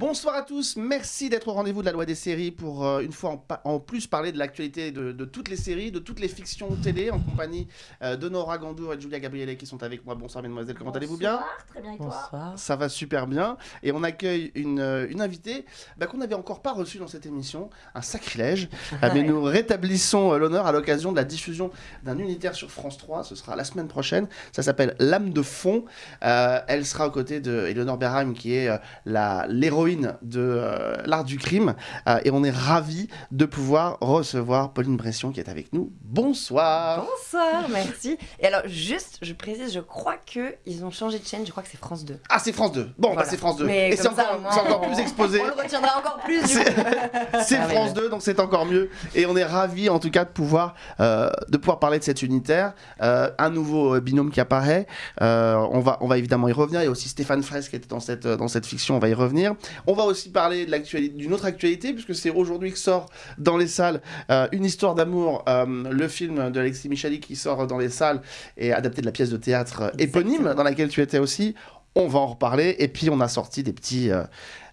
Bonsoir à tous, merci d'être au rendez-vous de la loi des séries pour euh, une fois en, plus parler de l'actualité de, de toutes les séries, de toutes les fictions télé en compagnie euh, de Nora Gandour et de Julia Gabriele qui sont avec moi. Bonsoir mesdemoiselles, comment allez-vous bien? Bonsoir, Très bien, et toi? Bonsoir. Ça va super bien. Et on accueille une, euh, une invitée bah, qu'on n'avait encore pas reçue dans cette émission, un sacrilège, Euh, mais nous rétablissons l'honneur à l'occasion de la diffusion d'un unitaire sur France 3, ce sera la semaine prochaine, ça s'appelle L'âme de fond, Euh, elle sera aux côtés de Eleanor Berheim qui est euh, la- l'héroïne de euh, l'art du crime Euh, et on est ravis de pouvoir recevoir Pauline Bression qui est avec nous. Bonsoir Bonsoir, merci. Et alors, juste, je précise, je crois que ils ont changé de chaîne, je crois que c'est France 2. Ah c'est France 2, bon bah c'est France 2 Mais et c'est encore, au moins, c'est encore on- plus exposé. On le retiendra encore plus, C'est- France oui. 2, donc c'est encore mieux. Et on est ravis, en tout cas, de pouvoir, euh, de pouvoir parler de cet unitaire. Un nouveau binôme qui apparaît. On, va, on va évidemment y revenir. Il y a aussi Stéphane Fraisse qui était dans cette, dans cette fiction. On va y revenir. On va aussi parler d'une autre actualité, puisque c'est aujourd'hui que sort dans les salles euh, Une histoire d'amour, euh, le film de Alexis Michali qui sort dans les salles et adapté de la pièce de théâtre éponyme Exactement. dans laquelle tu étais aussi. On va en reparler. Et puis, on a sorti des petits. euh,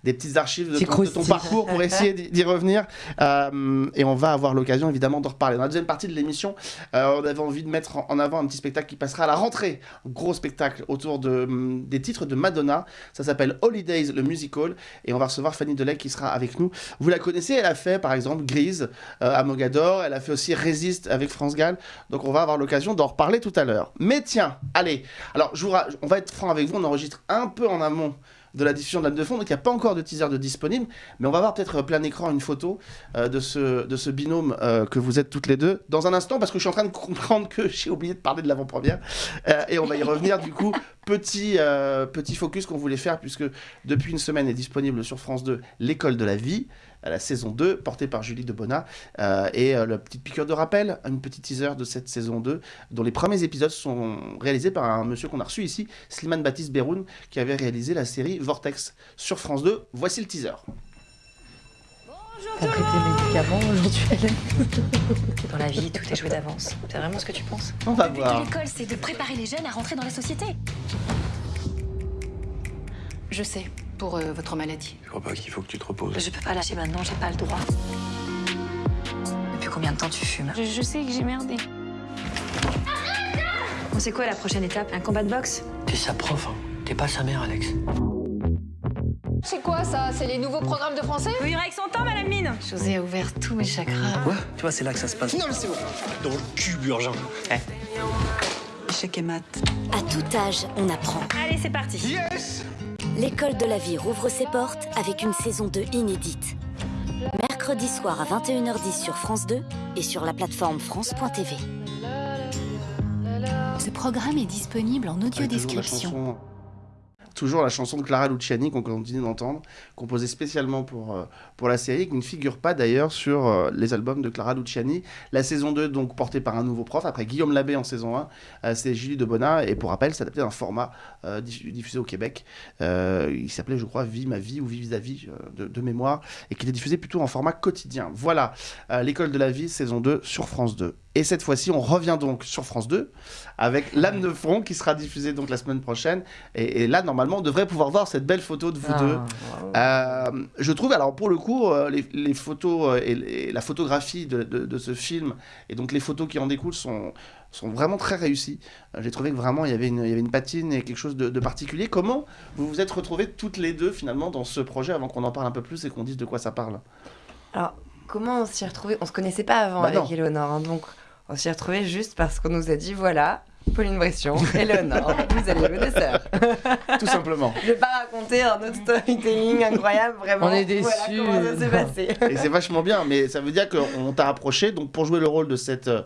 des petites archives de ton, de ton parcours pour essayer d'y revenir. Euh, et on va avoir l'occasion évidemment d'en reparler. Dans la deuxième partie de l'émission, euh, on avait envie de mettre en- avant un petit spectacle qui passera à la rentrée. Un gros spectacle autour de, hum, des titres de Madonna. Ça s'appelle Holidays, le musical. Et on va recevoir Fanny Delay qui sera avec nous. Vous la connaissez, elle a fait par exemple Grise euh, à Mogador. Elle a fait aussi Résiste avec France Gall. Donc on va avoir l'occasion d'en reparler tout à l'heure. Mais tiens, allez. Alors je vous on va être franc avec vous. On enregistre un peu en amont de la diffusion de l'âme de fond, donc il n'y a pas encore de teaser de disponible, mais on va voir peut-être euh, plein écran une photo euh, de, ce, de ce binôme euh, que vous êtes toutes les deux dans un instant, parce que je suis en train de comprendre que j'ai oublié de parler de l'avant-première, et on va y revenir du coup. Petit, petit focus qu'on voulait faire, puisque depuis une semaine est disponible sur France 2 L'école de la vie, à la saison 2, portée par Julie Debona, euh, et euh, la petite piqûre de rappel, une petite teaser de cette saison 2, dont les premiers épisodes sont réalisés par un monsieur qu'on a reçu ici, Slimane Baptiste Beroun, qui avait réalisé la série Vortex sur France 2. Voici le teaser. T'as pris tes médicaments aujourd'hui Dans la vie, tout est joué d'avance. C'est vraiment ce que tu penses? On va Le but voir. de l'école, c'est de préparer les jeunes à rentrer dans la société. Je sais, pour euh, votre maladie. Je crois pas qu'il faut que tu te reposes. Je peux pas lâcher maintenant, j'ai pas le droit. Depuis combien de temps tu fumes? Je, je sais que j'ai merdé. On sait quoi la prochaine étape? Un combat de boxe? T'es sa prof, hein. T'es pas sa mère, Alex. C'est quoi ça? C'est les nouveaux programmes de français? Vous avec son temps, madame Mine José a ouvert tous mes chakras. Quoi? Tu vois, c'est là que ça se passe. Non, mais c'est bon. Dans le cul, Urgent. Échec et maths. À tout âge, on apprend. Allez, c'est parti L'école de la vie rouvre ses portes avec une saison 2 inédite. Mercredi soir à 21h10 sur France 2 et sur la plateforme France.tv. Ce programme est disponible en audio description. Toujours la chanson de Clara Luciani qu'on continue d'entendre, composée spécialement pour, euh, pour la série, qui ne figure pas d'ailleurs sur euh, les albums de Clara Luciani. La saison 2, donc portée par un nouveau prof, après Guillaume Labbé en saison 1, euh, c'est Julie Debona, et pour rappel, c'est adapté d'un format diffu- diffusé au Québec. Il s'appelait, je crois, Vie ma vie ou Vie vis-à-vis de, de mémoire, et qui était diffusé plutôt en format quotidien. Voilà, L'école de la vie, saison 2 sur France 2. Et cette fois-ci, on revient donc sur France 2 avec L'âme de front qui sera diffusée donc la semaine prochaine. Et, et là, normalement, on devrait pouvoir voir cette belle photo de vous Ah, deux. Euh, je trouve, alors pour le coup, euh, les, les photos euh, et, la photographie de, de- de ce film et donc les photos qui en découlent sont, sont vraiment très réussies. J'ai trouvé que vraiment il y avait une, il y avait une patine et quelque chose de, de particulier. Comment vous vous êtes retrouvées toutes les deux finalement dans ce projet avant qu'on en parle un peu plus et qu'on dise de quoi ça parle? Alors, comment on s'y est retrouvés On se connaissait pas avant Bah avec. Eleonore, hein, donc on s'y est retrouvés juste parce qu'on nous a dit voilà, Pauline Bression, Eleonore, vous allez jouer des sœurs. Tout simplement. Je vais pas raconter un autre storytelling incroyable, vraiment. On est Voilà déçus. comment ça s'est passé. Et c'est vachement bien, mais ça veut dire qu'on t'a approché donc pour jouer le rôle de cette euh,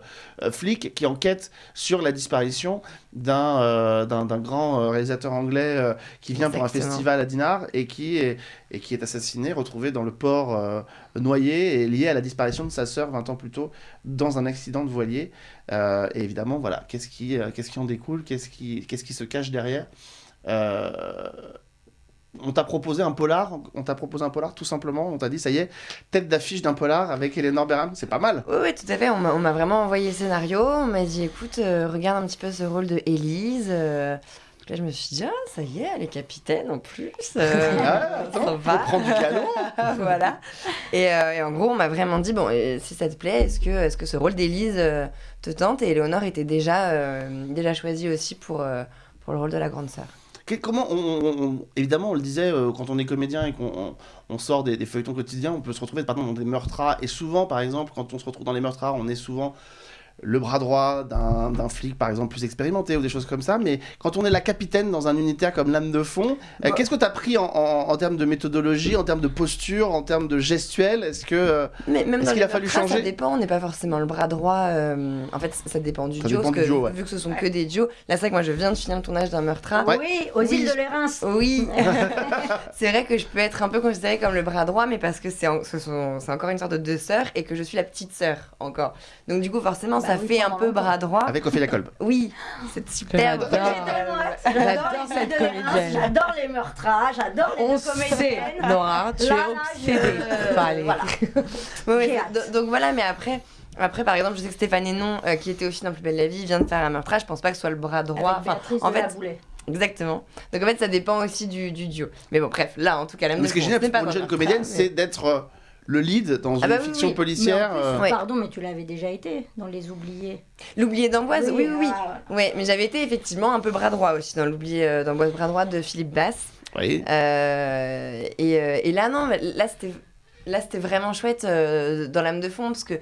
flic qui enquête sur la disparition d'un euh, d'un d'un grand euh, réalisateur anglais euh, qui vient pour un festival à Dinard et qui est, et qui est assassiné, retrouvé dans le port euh, noyé et lié à la disparition de sa sœur 20 ans plus tôt dans un accident de voilier. Euh, et évidemment, voilà, qu'est-ce qui, euh, qu'est-ce qui en découle, qu'est-ce qui, qu'est-ce qui se cache derrière Euh, on t'a proposé un polar, on t'a proposé un polar tout simplement, on t'a dit ça y est, tête d'affiche d'un polar avec Eleanor Berham, c'est pas mal. Oui, tout à fait. On m'a vraiment envoyé le scénario. On m'a dit écoute, regarde un petit peu ce rôle de Élise. Là, je me suis dit, ah, ça y est, elle est capitaine en plus. euh, Ah, attends, ça faut va. prendre du canon. voilà. Et, euh, et en gros, on m'a vraiment dit bon, euh, si ça te plaît, est-ce que, est que ce rôle d'Élise euh, te tente Et Éléonore était déjà, déjà choisie aussi pour, pour le rôle de la grande sœur. Comment on, on- on- évidemment on le disait euh, quand on est comédien et qu'on on- on sort des, des feuilletons quotidiens on peut se retrouver par exemple dans des meurtres rares et souvent par exemple quand on se retrouve dans les meurtres rares on est souvent le bras droit d'un flic par exemple plus expérimenté ou des choses comme ça mais quand on est la capitaine dans un unitaire comme l'âme de fond euh, Bah. qu'est-ce que tu as pris en, en- en termes de méthodologie en termes de posture en termes de gestuelle? Est-ce que euh, Mais même qu'il a fallu changer Ça dépend, on n'est pas forcément le bras droit. euh, en fait, ça dépend du Ça duo. dépend parce du que, duo, ouais. Vu que ce sont que des duos. Là, c'est vrai que moi, je viens de finir le tournage d'un meurtre. Ouais. Oui, aux Oui. îles de l'Érins. Oui, c'est vrai que je peux être un peu considérée comme le bras droit, mais parce que c'est en- ce sont- c'est encore une sorte de deux sœurs et que je suis la petite sœur encore. Donc du coup, forcément, Bah ça oui, fait un peu bras droit. avec Ophélia Kolb Oui, cette superbe. J'adore. cette comédienne. J'adore les meurtrages, j'adore les On sait, comédiennes. Nora, tu es obsédée voilà. Donc- voilà, mais après, après, par exemple, je sais que Stéphane Hénon, euh, qui était aussi dans Plus belle la vie, vient de faire un meurtrage. Je pense pas que ce soit le bras droit. Avec Enfin, en de fait, la exactement. Donc en fait, ça dépend aussi du, du duo. Mais bon, bref, là, en tout cas, la mais ce qui est génial pour une jeune comédienne c'est d'être euh, le lead dans Ah une bah oui, fiction oui. policière Mais en plus, euh. Pardon, mais tu l'avais déjà été dans Les Oubliés. L'oublié d'Amboise, oui, oui, oui. ah, Ouais, mais j'avais été effectivement un peu bras droit aussi dans l'oublié euh, d'Amboise bras droit de Philippe Bass. oui. Euh, et, et là, non, là, c'était, là, c'était vraiment chouette euh, dans l'âme de fond parce que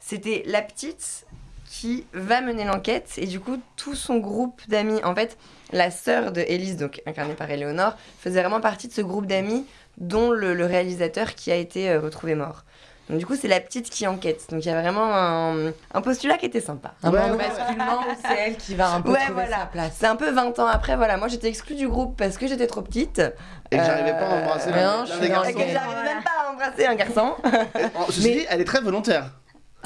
c'était la petite qui va mener l'enquête et du coup, tout son groupe d'amis, en fait, la sœur de Élise, donc incarnée par Éléonore, faisait vraiment partie de ce groupe d'amis dont le, le réalisateur qui a été euh, retrouvé mort. Donc du coup, c'est la petite qui enquête. Donc il y a vraiment un, un postulat qui était sympa. Un Ouais, moment ouais. basculement où c'est elle qui va un peu Ouais, trouver voilà. sa place. C'est un peu 20 ans après, voilà. Moi, j'étais exclue du groupe parce que j'étais trop petite. et que j'arrivais pas à embrasser Euh, l'un non, je l'un suis des dans Et que j'arrivais même pas à embrasser un garçon. Oh, Ceci dit, elle est très volontaire.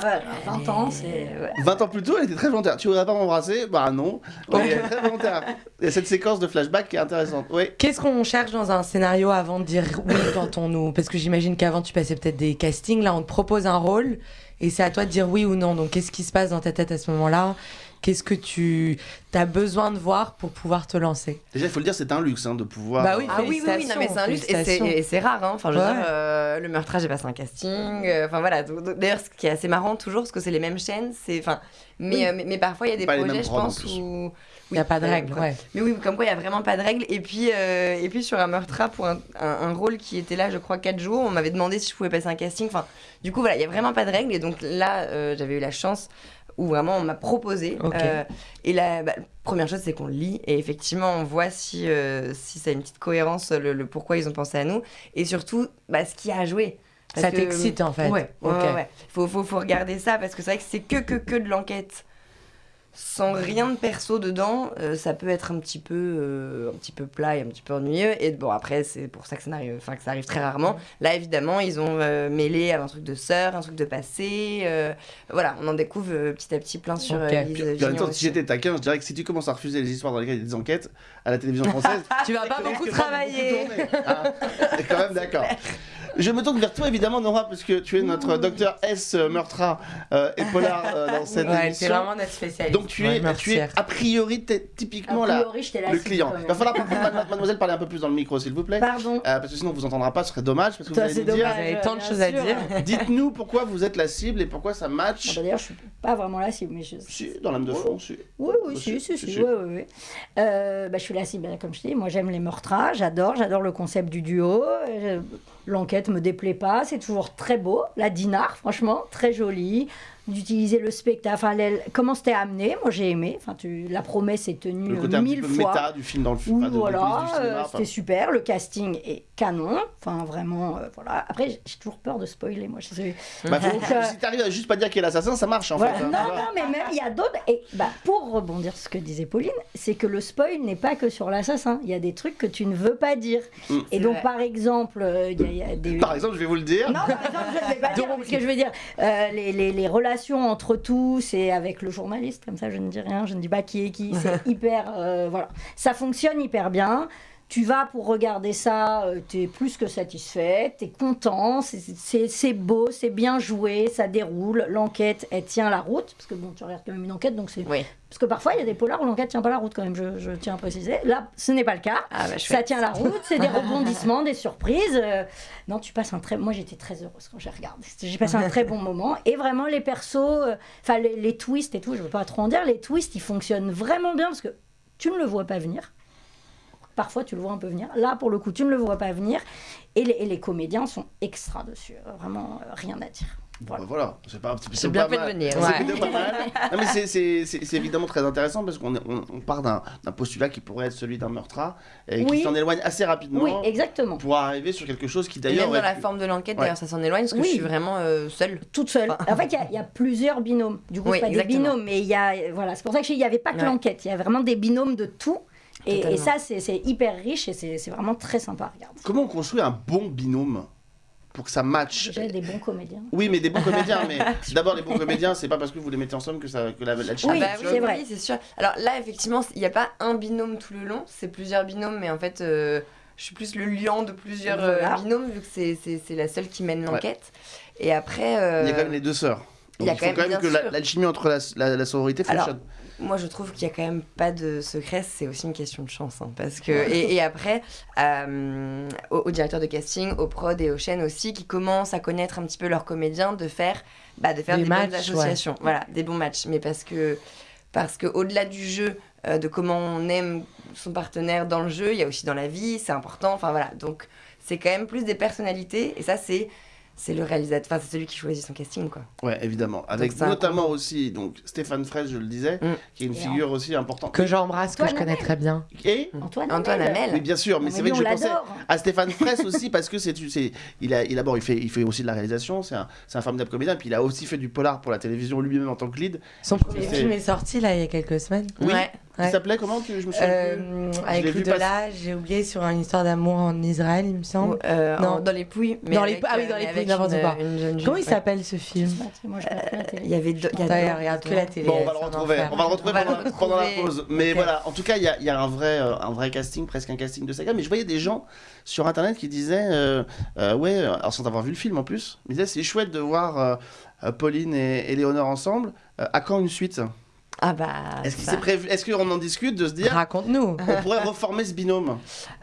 Ouais, 20 ans, c'est. 20 ans plus tôt, elle était très volontaire. Tu voudrais pas m'embrasser? Bah non. Elle est très volontaire. Il y a cette séquence de flashback qui est intéressante. Oui. Qu'est-ce qu'on cherche dans un scénario avant de dire oui quand on nous... Parce que j'imagine qu'avant tu passais peut-être des castings, là on te propose un rôle et c'est à toi de dire oui ou non. Donc qu'est-ce qui se passe dans ta tête à ce moment-là? Qu'est-ce que tu as besoin de voir pour pouvoir te lancer Déjà, il faut le dire, c'est un luxe hein, de pouvoir. Bah oui, Ah oui, oui, oui, non, mais c'est un luxe et c'est- rare. Hein. Enfin, je veux Ouais. dire, euh, le meurtrage, j'ai passé un casting. euh, Enfin, voilà. D'ailleurs, ce qui est assez marrant, toujours, parce que c'est les mêmes chaînes. c'est Enfin, mais, Oui. euh, mais, mais parfois, il y a des Pas les projets, mêmes je pense, où. Il n'y a pas de règles, ouais. Mais oui, comme quoi, il n'y a vraiment pas de règles. Et puis, euh, et puis sur un meurtra, pour un, un- un rôle qui était là, je crois, 4 jours, on m'avait demandé si je pouvais passer un casting. Enfin, du coup, voilà, il n'y a vraiment pas de règles. Et donc là, euh, j'avais eu la chance où vraiment on m'a proposé. Euh, et la bah, première chose, c'est qu'on lit. Et effectivement, on voit si, euh, si ça a une petite cohérence, le, le pourquoi ils ont pensé à nous. Et surtout, bah, ce qu'il y a à jouer. Parce Ça que- t'excite en fait. Ouais, ouais, Ok. ouais, ouais. Faut, faut, faut regarder ça parce que c'est vrai que c'est que, que, que de l'enquête. Sans rien de perso dedans, euh, ça peut être un petit peu, euh, un petit peu plat et un petit peu ennuyeux. Et bon, après, c'est pour ça que ça arrive, enfin, que ça arrive très rarement. Là, évidemment, ils ont euh, mêlé un truc de sœur, un truc de passé. euh, voilà, on en découvre euh, petit à petit plein sur Ok. euh, Puis, Lise puis en même Vignon temps, si j'étais taquin, je dirais que si tu commences à refuser les histoires dans lesquelles il y a des enquêtes à la télévision française, Tu vas pas tu beaucoup travailler. beaucoup tourner, hein. T'es quand même d'accord. Je me tourne vers toi évidemment, Nora, parce que tu es notre docteur S Meurtra euh, et Polar euh, dans cette Ouais, c'est émission. vraiment notre spécialiste. Donc tu es, Ouais, tu es a priori t'es typiquement A la, priori, là. le client. Il va falloir que mademoiselle parler un peu plus dans le micro s'il vous plaît. Pardon. Euh, parce que sinon on vous entendra pas, ce serait dommage parce que vous Ça, allez c'est nous dire. Vous dommage. avez tant de choses à dire. Dites-nous pourquoi vous êtes la cible et pourquoi ça Bon, match. bah, D'ailleurs, je suis pas vraiment la cible, mais je. Si, dans l'âme de fond, si. Oui, oui, Bah, si, si, si, oui, oui, oui. Bah, je suis la cible, comme je dis. Moi, j'aime les meurtrages, j'adore, j'adore le concept du duo. L'enquête me déplaît pas, c'est toujours très beau. La Dinard, franchement, très jolie. D'utiliser le spectacle, enfin, les- comment c'était amené, moi j'ai aimé. Enfin, tu, la promesse est tenue Le côté un petit mille peu fois. méta du film dans le film. Voilà, euh, c'était super. Le casting est canon. Enfin, vraiment, euh, voilà. Après, j'ai- toujours peur de spoiler, moi. Je sais. Bah, faut- Donc, euh, si t'arrives à juste pas dire qui est l'assassin, ça marche en voilà. fait. hein, non, non, mais même il y a d'autres. Et bah, pour rebondir sur ce que disait Pauline, c'est que le spoil n'est pas que sur l'assassin. Il y a des trucs que tu ne veux pas dire. Mm. Et donc, vrai. par exemple, euh, il y a- il y, a des. Par exemple, je vais vous le dire. Non, par exemple, je ne vais pas dire, parce que je veux dire, euh, les, les- les relations entre tous et avec le journaliste, comme ça, je ne dis rien, je ne dis pas qui est qui, c'est hyper. euh, voilà. Ça fonctionne hyper bien. Tu vas pour regarder ça, euh, tu es plus que satisfait, tu es content, c'est- beau, c'est bien joué, ça déroule, l'enquête, elle tient la route, parce que bon, tu regardes quand même une enquête, donc c'est... Oui. Parce que parfois, il y a des polars où l'enquête tient pas la route quand même, je, je tiens à préciser. Là, ce n'est pas le cas. Ah, bah, Ça tient la route, c'est des rebondissements, des surprises. euh, non, tu passes un très... Moi, j'étais très heureuse quand j'ai regardé. J'ai passé un très bon moment. Et vraiment, les persos, euh, enfin, les, les twists et tout, je veux pas trop en dire, les twists, ils fonctionnent vraiment bien parce que tu ne le vois pas venir. Parfois, tu le vois un peu venir. Là, pour le coup, tu ne le vois pas venir. Et les, et les comédiens sont extra dessus. Vraiment, euh, rien à dire. Voilà, voilà. c'est pas un petit peu C'est bien fait de venir. C'est Ouais. évidemment très intéressant parce qu'on est- on, on part d'un postulat qui pourrait être celui d'un meurtre et qui Oui. s'en éloigne assez rapidement Oui, exactement. pour arriver sur quelque chose qui d'ailleurs. même dans la pu- forme de l'enquête, Ouais. d'ailleurs, ça s'en éloigne parce que Oui. je suis vraiment euh, seule. toute seule. En fait, il y a- il y, a plusieurs binômes. Du coup, Oui, pas exactement. des binômes, mais il y a. Voilà, c'est pour ça que il n'y avait pas que Ouais. l'enquête. Il y a vraiment des binômes de tout. Et, ça, c'est hyper riche et c'est vraiment très sympa à regarder. Comment on construit un bon binôme pour que ça matche Déjà, des bons comédiens. Oui, mais des bons comédiens. Mais d'abord, les bons comédiens, c'est pas parce que vous les mettez ensemble que, ça, que la, la chimie Oui, Ah bah fonctionne. c'est vrai. Oui, c'est sûr. Alors là, effectivement, il n'y a pas un binôme tout le long, c'est plusieurs binômes, mais en fait, euh, je suis plus le lion de plusieurs euh, Voilà. binômes, vu que c'est- la seule qui mène l'enquête. Et après. euh, Il y a quand même les deux sœurs. il y a il, faut quand même, même que bien la- l'alchimie entre la, la, la sororité Alors, fonctionne. Moi, je trouve qu'il y a quand même pas de secret, c'est aussi une question de chance. hein, parce que, et, et après, euh, au, au directeur de casting, au prod et aux chaînes aussi, qui commencent à connaître un petit peu leurs comédiens, de faire, bah, de faire Des des, matchs, bonnes associations. Voilà, des bons matchs. Mais parce que, parce que au-delà du jeu, euh, de comment on aime son partenaire dans le jeu, il y a aussi dans la vie, c'est important. Enfin voilà, donc c'est quand même plus des personnalités. Et ça, c'est c'est le réalisateur, enfin c'est celui qui choisit son casting, quoi. Ouais, évidemment. Avec un notamment aussi donc Stéphane Fraisse, je le disais, Mm. qui est une Et figure aussi importante. Que j'embrasse, que je connais très bien. Et Antoine, Antoine Hamel. Hamel. oui, bien sûr, mais Non, c'est vrai que je pensais l'adore. à Stéphane Fraisse aussi parce que c'est il a il d'abord il fait il fait aussi de la réalisation, c'est un c'est un formidable comédien puis il a aussi fait du polar pour la télévision lui-même en tant que lead. Son premier film est sorti là il y a quelques semaines. Oui. Ouais. Il Ouais. s'appelait comment tu je me souviens plus. Euh, avec l'ai vu Ludola, j'ai oublié sur une histoire d'amour en Israël, il me semble. Euh, Non. en- dans les pouilles. Mais Dans les avec, pou- ah oui, euh, dans les mais pouilles, n'importe une- quoi. Comment il s'appelle ce film Moi, je regarde plus la télé. Il y avait deux- il y a regarde que la télé. Bon, on va le retrouver. On va le retrouver pendant, la pause. Mais voilà, en tout cas, il y a, un, vrai, euh, un vrai casting, presque un casting de saga. Mais je voyais des gens sur internet qui disaient euh, euh, Ouais, alors sans avoir vu le film en plus, ils disaient C'est chouette de voir euh, euh, Pauline et, et Léonore ensemble. Euh, à quand une suite? Ah bah. Est-ce ça- prévu Est-ce qu'on en discute de se dire Raconte-nous. On pourrait reformer ce binôme?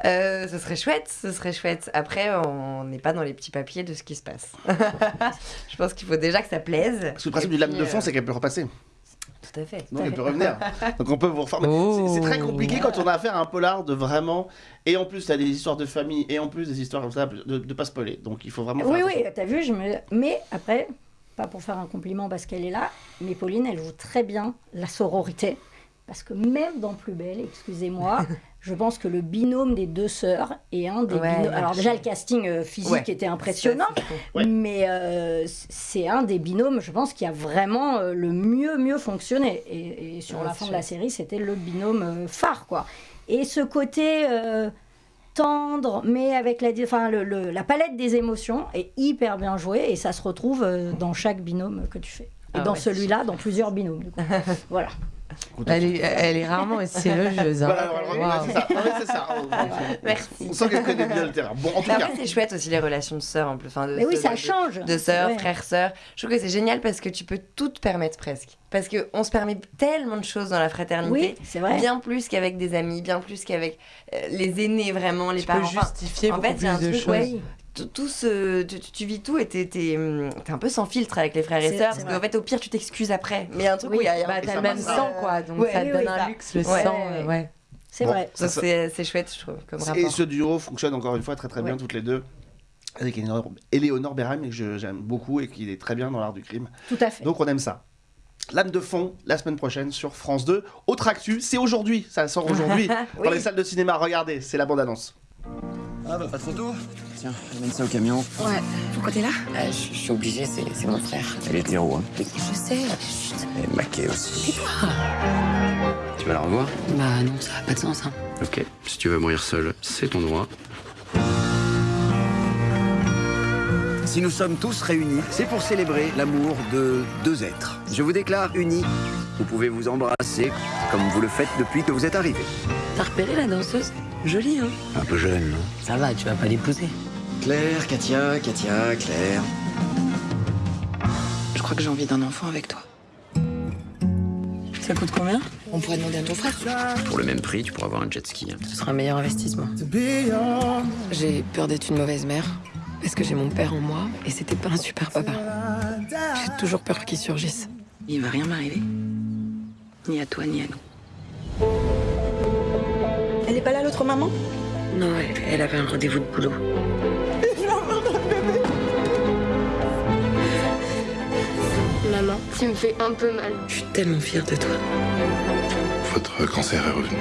Euh, ce serait chouette, ce serait chouette. Après, on n'est pas dans les petits papiers de ce qui se passe. je pense qu'il faut déjà que ça plaise. Parce que le principe du lame de fond, euh, c'est qu'elle peut repasser. Tout à fait. Donc elle peut revenir. Donc on peut vous reformer. Oh. C'est c'est très compliqué quand on a affaire à un polar de vraiment. Et en plus, tu as des histoires de famille et en plus des histoires comme ça, de, de pas spoiler. Donc il faut vraiment. Oui, faire oui, attention. t'as vu, je me... mais après, pas pour faire un compliment parce qu'elle est là, mais Pauline, elle joue très bien la sororité. Parce que même dans Plus Belle, excusez-moi, je pense que le binôme des deux sœurs est un des Ouais, binômes. Alors, déjà, le casting euh, physique Ouais. était impressionnant. Ouais. mais euh, c'est un des binômes, je pense, qui a vraiment euh, le mieux, mieux fonctionné. Et, et sur la fin de la série, c'était le binôme phare, quoi. Et ce côté. euh, tendre, mais avec la, enfin, le- le- la palette des émotions est hyper bien jouée et ça se retrouve euh, dans chaque binôme que tu fais. Et Ah dans ouais, celui-là, dans plusieurs binômes. du coup. voilà. Elle est, elle est rarement aussi élogieuse. hein. Voilà, voilà, c'est ça. Non, mais c'est ça. On- on- Merci. On sent qu'elle connaît bien le terrain. Bon, en tout après, c'est chouette aussi les relations de sœurs en plus. Enfin, de, Mais oui, de- ça de- change. De sœurs, Ouais. frères, sœurs. Je trouve que c'est génial parce que tu peux tout te permettre presque. Parce qu'on se permet tellement de choses dans la fraternité. Oui, c'est vrai. Bien plus qu'avec des amis, bien plus qu'avec euh, les aînés, vraiment, les Tu peux parents. Enfin, justifier en beaucoup fait, plus un de truc, choses. Tout, ce, tu, vis tout et t'es t'es, hum, t'es un peu sans filtre avec les frères et sœurs. Parce qu'en fait, au pire, tu t'excuses après. Mais il y a un truc Oui, où il y a. Bah, t'as le même sang, quoi. Donc Ouais, ça oui, te donne oui, un ça. luxe, le Ouais. sang. euh, ouais. C'est Bon, vrai. ça, Donc ça- c'est c'est chouette, je trouve, comme Et ce duo fonctionne encore une fois très très bien toutes les deux. Avec Eleonore, Berheim, que je- j'aime beaucoup et qui est très bien dans l'art du crime. Tout à fait. Donc on aime ça. Lame de fond, la semaine prochaine sur France 2. Autre actu, c'est aujourd'hui, ça sort aujourd'hui. Dans les salles de cinéma, regardez, c'est la bande-annonce. Ah bah pas trop tôt Tiens, amène ça au camion. Ouais, pourquoi t'es là? Je, suis obligé, c'est mon frère. Elle est héros, hein. Je sais, chut. Et maquée aussi. Tu vas la revoir? Bah non, ça a pas de sens, hein. Ok, si tu veux mourir seul, c'est ton droit. Si nous sommes tous réunis, c'est pour célébrer l'amour de deux êtres. Je vous déclare unis. Vous pouvez vous embrasser comme vous le faites depuis que vous êtes arrivés. T'as repéré la danseuse? Jolie, hein? Un peu jeune, non? Ça va, tu vas pas l'épouser. Claire, Katia, Katia, Claire. Je crois que j'ai envie d'un enfant avec toi. Ça coûte combien? On pourrait demander à ton frère. Pour le même prix, tu pourras avoir un jet ski. Ce sera un meilleur investissement. J'ai peur d'être une mauvaise mère. Parce que j'ai mon père en moi et c'était pas un super papa. J'ai toujours peur qu'il surgisse. Il va rien m'arriver. Ni à toi, ni à nous. Elle est pas là, l'autre maman? Non, elle, elle avait un rendez-vous de boulot. Maman, tu me fais un peu mal. Je suis tellement fière de toi. Votre cancer est revenu.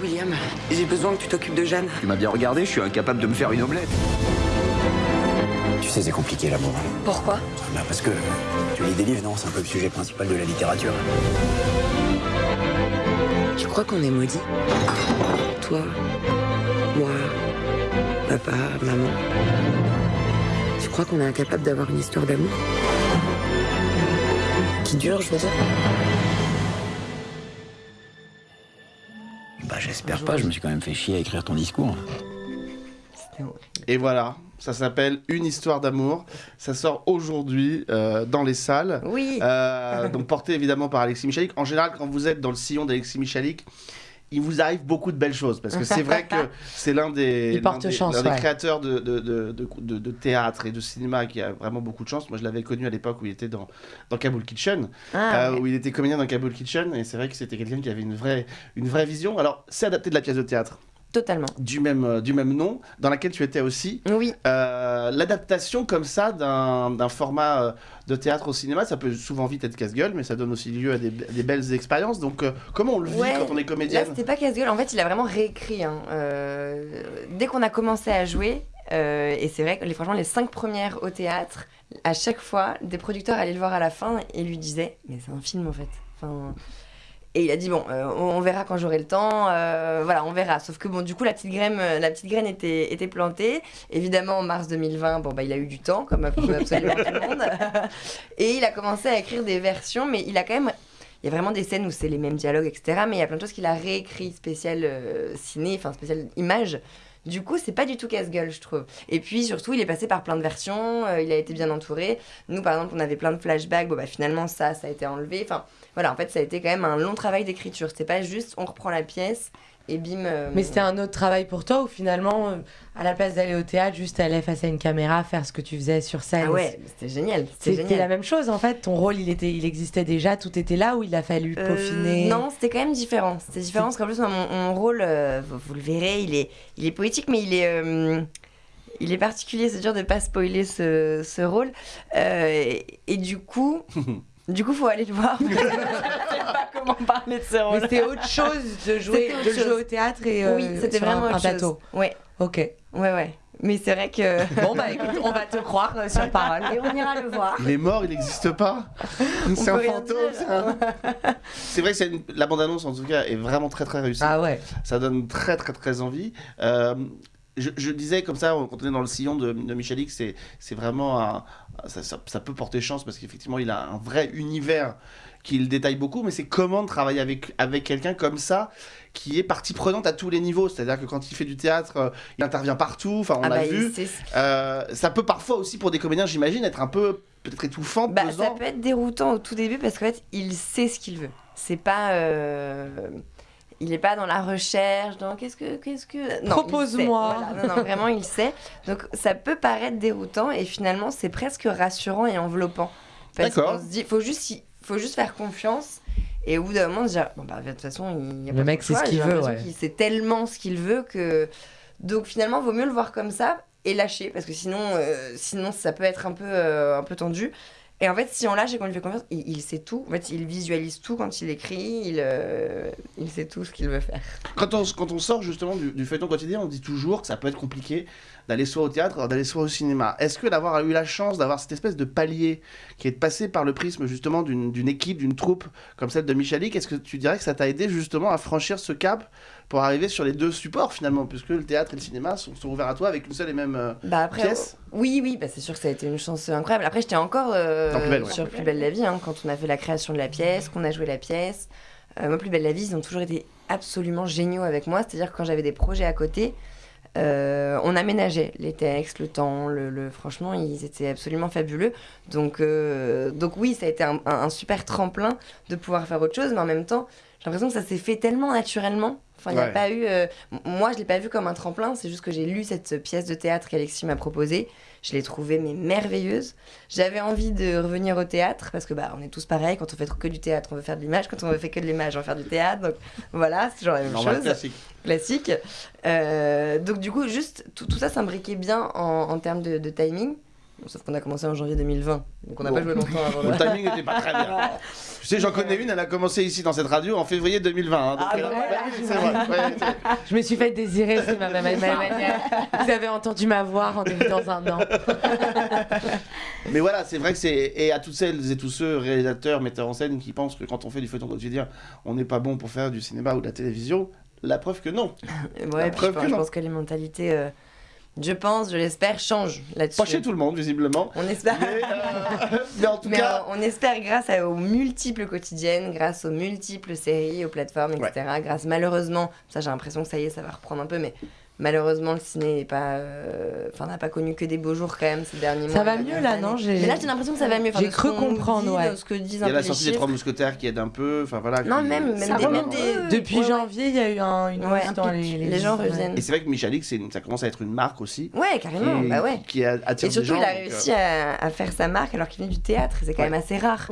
William, j'ai besoin que tu t'occupes de Jeanne. Tu m'as bien regardé, je suis incapable de me faire une omelette. Sais, c'est compliqué l'amour. Pourquoi? Bah, parce que tu lis des livres, non? C'est un peu le sujet principal de la littérature. Tu crois qu'on est maudits Toi, moi, papa, maman. Tu crois qu'on est incapable d'avoir une histoire d'amour? Qui dure, je veux dire? Bah, j'espère pas, je me suis quand même fait chier à écrire ton discours. Et voilà, ça s'appelle Une histoire d'amour. Ça sort aujourd'hui euh, dans les salles. Oui. Euh, donc porté évidemment par Alexis Michalik. En général, quand vous êtes dans le sillon d'Alexis Michalik, il vous arrive beaucoup de belles choses parce que c'est vrai que c'est l'un des, chance, ouais. créateurs de, de, de, de- de- de théâtre et de cinéma qui a vraiment beaucoup de chance. Moi, je l'avais connu à l'époque où il était dans, dans Kabul Kitchen, Ah, euh, ouais. où il était comédien dans Kabul Kitchen et c'est vrai que c'était quelqu'un qui avait une vraie, une vraie vision. Alors, c'est adapté de la pièce de théâtre Totalement. du même, euh, du même nom, dans laquelle tu étais aussi. Oui. Euh, L'adaptation comme ça d'un format euh, de théâtre au cinéma, ça peut souvent vite être casse-gueule, mais ça donne aussi lieu à des, à des belles expériences. Donc, euh, comment on le vit Ouais, quand on est Là, comédienne c'était pas casse-gueule. En fait, il a vraiment réécrit. hein. Euh, dès qu'on a commencé à jouer, et c'est vrai que les, franchement, les cinq premières au théâtre, à chaque fois, des producteurs allaient le voir à la fin et lui disaient Mais c'est un film en fait. Enfin, et il a dit Bon, euh, on, verra quand j'aurai le temps. euh, voilà, on verra. Sauf que, bon, du coup, la petite graine, euh, la petite graine était, était plantée. Évidemment, en mars 2020, bon, bah, il a eu du temps, comme absolument tout le monde. et il a commencé à écrire des versions, mais il a quand même il y a vraiment des scènes où c'est les mêmes dialogues, etc. Mais il y a plein de choses qu'il a réécrit spécial ciné, enfin spécial image. Du coup, c'est pas du tout casse-gueule, je trouve. Et puis surtout, il est passé par plein de versions, il a été bien entouré. Nous, par exemple, on avait plein de flashbacks, bon bah finalement ça, ça a été enlevé. Enfin, voilà, en fait, ça a été quand même un long travail d'écriture. C'était pas juste on reprend la pièce et bim. euh, Mais c'était un autre travail pour toi ou finalement, euh, à la place d'aller au théâtre, juste aller face à une caméra, faire ce que tu faisais sur scène Ah ouais, c'était génial. C'était la même chose en fait. Ton rôle, il, était, il existait déjà, tout était là ou il a fallu Euh, peaufiner? non, c'était quand même différent. C'était différent parce qu'en plus, mon, mon rôle, euh, vous, vous le verrez, il est, il est poétique, mais il est, euh, il est particulier. C'est dur de pas spoiler ce, ce rôle. Euh, et, et du coup, du coup, faut aller le voir. Je sais pas comment parler de ce rôle. Mais c'était autre chose de jouer, de au théâtre et euh, oui, c'était vraiment un, un plateau. Ouais, Ok. ouais, ouais. Mais c'est vrai que. Bon bah écoute, on va te croire euh, sur parole. Et on ira le voir. Il est mort, il n'existe pas. C'est un fantôme. c'est un- vrai que c'est une- la bande-annonce, en tout cas, est vraiment très très réussie. Ah ouais. Ça donne très très très envie. Euh, je, je disais comme ça, quand on est dans le sillon de, de Michalik, c'est c'est vraiment un- ça, ça- ça peut porter chance parce qu'effectivement, il a un vrai univers qu'il détaille beaucoup, mais c'est comment travailler avec, avec quelqu'un comme ça qui est partie prenante à tous les niveaux. C'est-à-dire que quand il fait du théâtre, euh, il intervient partout. Enfin, on Ah l'a bah, vu. Euh, ça peut parfois aussi pour des comédiens, j'imagine, être un peu peut-être étouffant, Bah, ça peut être déroutant au tout début parce qu'en fait, il sait ce qu'il veut. C'est pas. euh, Il n'est pas dans la recherche, dans qu'est-ce que. Qu'est-ce que... Propose-moi. voilà. Non, non, vraiment, il sait. Donc, ça peut paraître déroutant et finalement, c'est presque rassurant et enveloppant. Parce D'accord. qu'on se dit, faut juste, faut juste faire confiance. Et au bout d'un moment, se dire, bon, bah, de toute façon, il y a Le pas mec de ce qu'il veut, ouais. sait tellement ce qu'il veut que. Donc, finalement, vaut mieux le voir comme ça et lâcher parce que sinon, euh, sinon ça peut être un peu, euh, un peu tendu. Et en fait, si on lâche et qu'on lui fait confiance, il, il sait tout. En fait, il visualise tout quand il écrit, il, euh, il sait tout ce qu'il veut faire. Quand on, sort justement du, du feuilleton quotidien, on dit toujours que ça peut être compliqué d'aller soit au théâtre, d'aller soit au cinéma. Est-ce que d'avoir eu la chance d'avoir cette espèce de palier qui est de passer par le prisme justement d'une équipe, d'une troupe comme celle de Michalik, est-ce que tu dirais que ça t'a aidé justement à franchir ce cap pour arriver sur les deux supports finalement, puisque le théâtre et le cinéma sont, sont ouverts à toi avec une seule et même euh, Bah après, pièce Oui, oui, bah c'est sûr que ça a été une chance incroyable. Après, j'étais encore euh, Dans Plus belle, ouais. sur Plus belle la vie, hein, quand on a fait la création de la pièce, qu'on a joué la pièce. Euh, moi, Plus belle la vie, ils ont toujours été absolument géniaux avec moi. C'est-à-dire que quand j'avais des projets à côté, euh, on aménageait les textes, le temps, le, le- franchement, ils étaient absolument fabuleux. Donc, euh, donc oui, ça a été un, un- un super tremplin de pouvoir faire autre chose, mais en même temps, j'ai l'impression que ça s'est fait tellement naturellement. Enfin, il a pas eu. euh, moi, je l'ai pas vu comme un tremplin. C'est juste que j'ai lu cette pièce de théâtre qu'Alexis m'a proposée. Je l'ai trouvée mais merveilleuse. J'avais envie de revenir au théâtre parce que bah on est tous pareils. Quand on fait que du théâtre, on veut faire de l'image. Quand on veut faire que de l'image, on va faire du théâtre. Donc voilà, c'est genre la même Normal, chose classique. classique. Euh, donc du coup, juste tout, tout ça s'imbriquait bien en, en termes de, de timing. Bon, sauf qu'on a commencé en janvier 2020, donc on n'a Bon. pas joué longtemps avant. Le timing n'était pas très bien. Tu sais, j'en connais une, elle a commencé ici dans cette radio en février 2020. hein, donc, Ah, bah, ouais, c'est vrai. ouais, c'est- Je me suis fait désirer, c'est ma, ma- ma- ma manière. Vous avez entendu ma voix rendez-vous dans un an. Mais voilà, c'est vrai que c'est. Et à toutes celles et tous ceux, réalisateurs, metteurs en scène, qui pensent que quand on fait du feuilleton quotidien, on n'est pas bon pour faire du cinéma ou de la télévision, la preuve que non. Ouais, La puis je, preuve pense, que je pense que les mentalités, euh, je pense, je l'espère, changent là-dessus. Pas chez tout le monde, visiblement. On espère. Mais, euh, mais en tout Mais cas. euh, on espère grâce à- aux multiples quotidiennes, grâce aux multiples séries, aux plateformes, etc. Grâce malheureusement, ça j'ai l'impression que ça y est, ça va reprendre un peu, mais malheureusement le ciné n'est pas, euh, enfin n'a pas connu que des beaux jours quand même ces derniers mois. Ça va mieux là, non J'ai- Mais là j'ai l'impression que ça va mieux. J'ai cru comprendre, dit, ouais. de ce que disent Il y a la sortie des. Trois Mousquetaires qui aide un peu. Enfin voilà. Non, qui- même- même ça des- va. même des- Depuis janvier, il y a eu un, une Ouais, hausse un dans pic. les, Les gens ouais. reviennent. Et c'est vrai que Michalik, ça commence à être une marque aussi. Ouais, carrément, qui, bah ouais. qui attire Et surtout, des gens. il a réussi euh, à, à faire sa marque alors qu'il vient du théâtre. C'est quand même assez rare.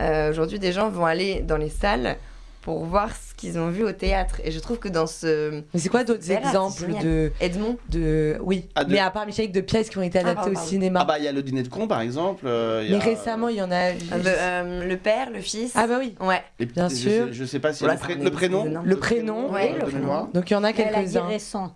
Euh, Aujourd'hui, des gens vont aller dans les salles pour voir ce qu'ils ont vu au théâtre. Et je trouve que dans ce. Mais c'est quoi d'autres exemples de Edmond de oui Ah, de- mais à part Michel de pièces qui ont été Ah, adaptées au cinéma Ah bah il y a le dîner de con par exemple. euh, mais a, récemment il y en a Euh, le, euh, le père, le fils. ah bah oui Ouais. les- bien je sûr. Je sais pas si Voilà, le, pré- le prénom. le prénom Ouais, euh, le prénom. mémoire. donc il y en a quelques-uns récent.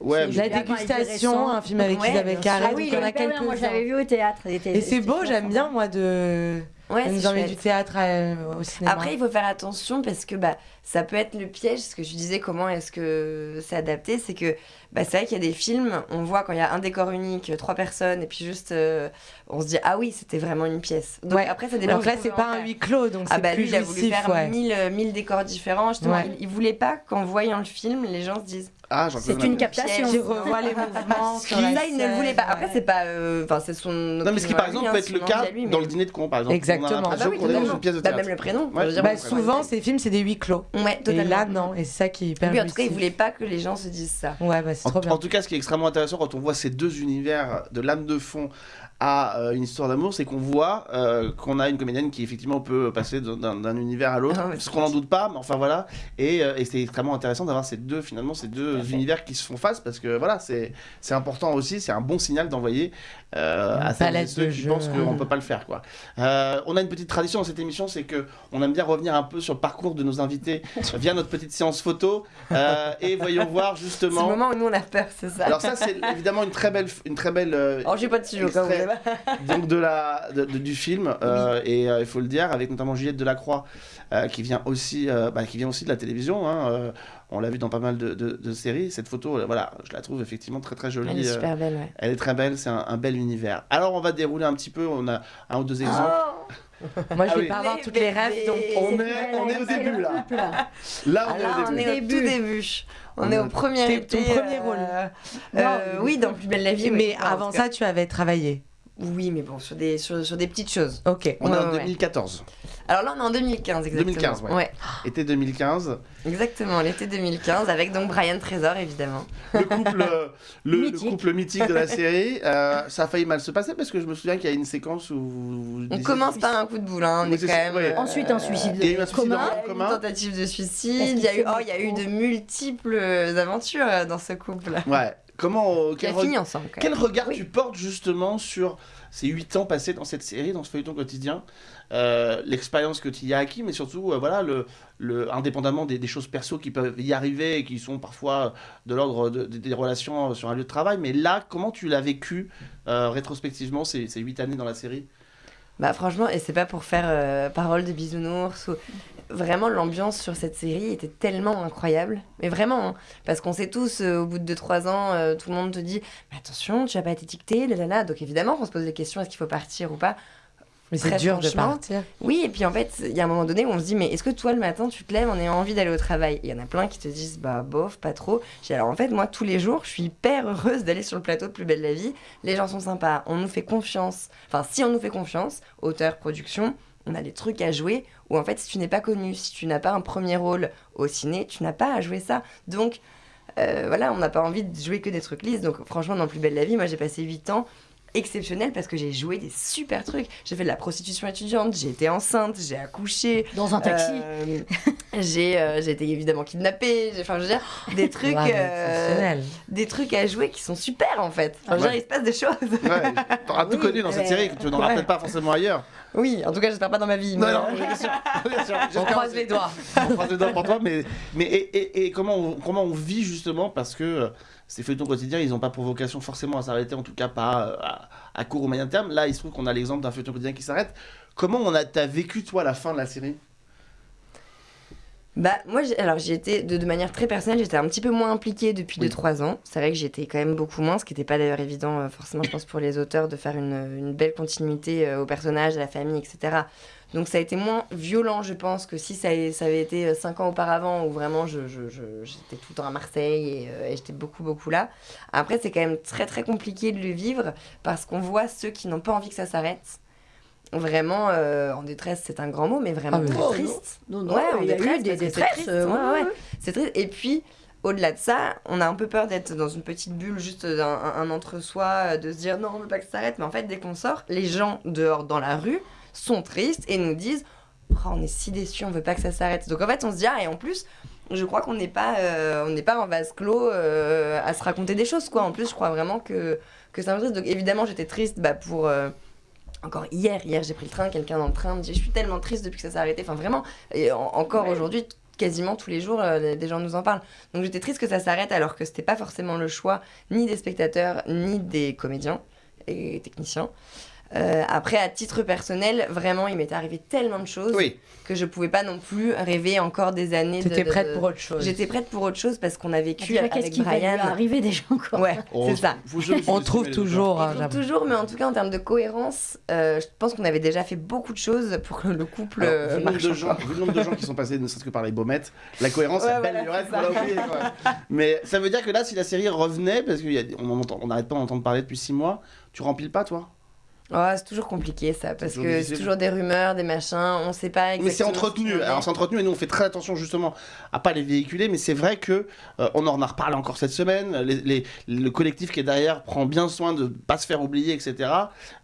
Ouais, la dégustation un film avec Ouais, Isabelle Carré. Ah oui, donc il y en a bien, moi je quelques-uns l'avais vu au théâtre. et c'est beau j'aime bien moi de Ouais, nous du théâtre euh, au cinéma Après, il faut faire attention parce que bah, ça peut être le piège. Ce que je disais, comment est-ce que c'est adapté C'est que bah, c'est vrai qu'il y a des films, on voit quand il y a un décor unique, trois personnes, et puis juste euh, on se dit Ah oui, c'était vraiment une pièce. Donc Ouais. après, ça dépend. donc là c'est pas un huis clos donc Ah c'est bah plus lui, il a voulu faire ouais. 1000, euh, 1000 décors différents. Justement, il, il voulait pas qu'en voyant le film, les gens se disent Ah, C'est une un. captation. qui revoit les mouvements sur la Ça, il ne le voulait pas. Après, c'est pas. euh, Enfin, c'est son. Non, mais ce qui par exemple peut être le cas dans le dîner de con par exemple. Exactement. On a Ah bah l'impression oui, qu'on est dans totalement. une pièce de Bah, même le prénom. Ouais. dire, Bah, bon, souvent ces films c'est des huis clos Ouais, et là non et c'est ça qui est hyper Lui, en tout cas, il voulait pas que les gens se disent ça. ouais bah c'est En, trop bien en tout cas, ce qui est extrêmement intéressant quand on voit ces deux univers de l'âme de fond à euh, une histoire d'amour, c'est qu'on voit euh, qu'on a une comédienne qui effectivement peut passer d'un- univers à l'autre, Ah ce qu'on n'en doute pas, mais enfin voilà. Et, euh, et c'est extrêmement intéressant d'avoir ces deux finalement ces deux univers qui se font face parce que voilà, c'est c'est important aussi, c'est un bon signal d'envoyer euh, à celles et ceux qui jeux. pensent qu'on peut pas le faire quoi. Euh, on a une petite tradition dans cette émission, c'est que on aime bien revenir un peu sur le parcours de nos invités via notre petite séance photo et voyons voir C'est le justement. moment où nous on a peur, c'est ça. Alors ça c'est évidemment une très belle une très belle Alors, j'ai pas de même. donc de la de- de- du film euh, et euh, il faut le dire avec notamment Juliette Delacroix euh, qui vient aussi euh, bah, qui vient aussi de la télévision hein, euh, on l'a vu dans pas mal de, de- de séries. Cette photo voilà je la trouve effectivement très très jolie Elle est super belle, ouais. elle est très belle c'est un, un bel univers. Alors on va dérouler un petit peu on a un ou deux exemples. Moi je Ah vais oui. pas avoir toutes les rêves donc on est on est au début là. là. On est au on début. est au tout début. On, On est au premier ton euh, rôle. euh, oui, dans Plus belle la vie. mais avant ça tu avais travaillé Oui, mais bon, sur des, sur, sur des petites choses. ok on est en Ouais, ouais. 2014 Alors là, on est en 2015, exactement. 2015 ouais. ouais. été 2015 Exactement, l'été 2015, avec donc Brian Trésor, évidemment. le couple, euh, le, le Mythique. couple mythique de la série. euh, ça a failli mal se passer parce que je me souviens qu'il y a une séquence où. vous On commence par un coup de boule, hein, on est quand même... ouais. Ensuite, un suicide Il y a eu un suicide commun. en une tentative de suicide, il y, a eu, oh, il y a eu de multiples aventures euh, dans ce couple. Ouais. Comment. euh, quel, re- fini ensemble, quand quel regard tu portes justement sur ces 8 ans passés dans cette série, dans ce feuilleton quotidien euh, L'expérience que tu y as acquis, mais surtout, euh, voilà, le, le, indépendamment des, des choses perso qui peuvent y arriver et qui sont parfois de l'ordre de- de- des relations sur un lieu de travail. Mais là, comment tu l'as vécu euh, rétrospectivement ces, ces 8 années dans la série? Bah franchement, et c'est pas pour faire euh, parole de bisounours ou... Vraiment, l'ambiance sur cette série était tellement incroyable. Mais vraiment, hein. parce qu'on sait tous, euh, au bout de 2-3 ans, euh, tout le monde te dit Mais attention, tu vas pas être étiqueté, là, là. Donc évidemment, on se pose des questions est-ce qu'il faut partir ou pas? Mais c'est dur de partir. Oui, et puis en fait, il y a un moment donné où on se dit Mais est-ce que toi, le matin, tu te lèves en ayant envie d'aller au travail? Il y en a plein qui te disent Bah, bof, pas trop. Je dis Alors en fait, moi, tous les jours, je suis hyper heureuse d'aller sur le plateau de Plus Belle la Vie. Les gens sont sympas, on nous fait confiance. Enfin, si on nous fait confiance, auteur, production, on a des trucs à jouer où en fait, si tu n'es pas connu, si tu n'as pas un premier rôle au ciné, tu n'as pas à jouer ça. Donc, euh, voilà, on n'a pas envie de jouer que des trucs lisses. Donc, franchement, dans Plus Belle la Vie, moi, j'ai passé 8 ans exceptionnel parce que j'ai joué des super trucs. J'ai fait de la prostitution étudiante, j'ai été enceinte, j'ai accouché. Dans un taxi. Euh, j'ai euh, j'ai été évidemment kidnappée. J'ai- Enfin, je veux dire, des trucs, Ouais, euh, des trucs à jouer qui sont super en fait. Enfin, je veux dire, il se passe des choses. Ouais, t'auras tout connu dans cette série que tu n'auras Ouais. peut-être pas forcément ailleurs. Oui, en tout cas, j'espère pas dans ma vie. Non, mais- non, bien sûr, bien sûr. On croise les doigts. On croise les doigts pour toi, mais, mais et, et- et comment, on, comment on vit justement parce que euh, ces feuilletons quotidiens, ils n'ont pas pour vocation forcément à s'arrêter, en tout cas pas euh, à, à court ou moyen terme. Là, il se trouve qu'on a l'exemple d'un feuilleton quotidien qui s'arrête. Comment on a, t'as vécu toi la fin de la série? Bah, moi, alors j'y étais de, de manière très personnelle, j'étais un petit peu moins impliquée depuis Oui. 2-3 ans. C'est vrai que j'étais quand même beaucoup moins, ce qui n'était pas d'ailleurs évident, euh, forcément, je pense, pour les auteurs de faire une, une belle continuité euh, au personnage, à la famille, etc. Donc ça a été moins violent, je pense, que si ça, ça avait été 5 ans auparavant, où vraiment je, je- je- j'étais tout le temps à Marseille et, euh, et j'étais beaucoup, beaucoup là. Après, c'est quand même très, très compliqué de le vivre parce qu'on voit ceux qui n'ont pas envie que ça s'arrête. Vraiment euh, en détresse, c'est un grand mot, mais vraiment Ah très triste. non, non, ouais, en il y a eu détresse, des c'est détresses, triste. euh, Ouais, ouais, ouais. ouais. C'est triste. Et puis, au-delà de ça, on a un peu peur d'être dans une petite bulle, juste un, un- entre-soi, euh, de se dire non, on veut pas que ça s'arrête. Mais en fait, dès qu'on sort, les gens dehors dans la rue sont tristes et nous disent Oh, on est si déçus, on veut pas que ça s'arrête. Donc en fait, on se dit ah, et en plus, je crois qu'on n'est pas, euh, on n'est pas en vase clos euh, à se raconter des choses, quoi. En plus, je crois vraiment que, que c'est un triste. Donc évidemment, j'étais triste bah, pour. euh, encore hier, hier j'ai pris le train, quelqu'un dans le train me dit je suis tellement triste depuis que ça s'est arrêté. Enfin vraiment, et en- encore aujourd'hui, quasiment tous les jours, euh, des gens nous en parlent. Donc j'étais triste que ça s'arrête alors que c'était pas forcément le choix ni des spectateurs ni des comédiens et techniciens. Euh, après, à titre personnel, vraiment, il m'était arrivé tellement de choses Oui. que je pouvais pas non plus rêver encore des années. de- T'étais de- prête pour autre chose. J'étais prête pour autre chose parce qu'on a vécu Déjà, qu'est-ce avec qui va lui Brian. arriver déjà encore Ouais, c'est ça. On trouve toujours. On hein, trouve j'avoue. toujours, mais en tout cas en termes de cohérence, euh, je pense qu'on avait déjà fait beaucoup de choses pour que le couple Alors, euh, le nombre marche. de gens, vu le nombre de gens qui sont passés ne serait-ce que par les baumettes, la cohérence Ouais, est belle voilà, ça. l'a oublié. quoi. Mais ça veut dire que là, si la série revenait, parce qu'on n'arrête pas d'entendre parler depuis 6 mois, tu rempiles pas toi? Oh, c'est toujours compliqué ça, parce que c'est toujours des rumeurs, des machins, on sait pas exactement. Mais c'est entretenu. en est. Alors c'est entretenu et nous on fait très attention justement à pas les véhiculer. Mais c'est vrai que euh, on en a reparlé encore cette semaine. Les- les- le collectif qui est derrière prend bien soin de pas se faire oublier, etc.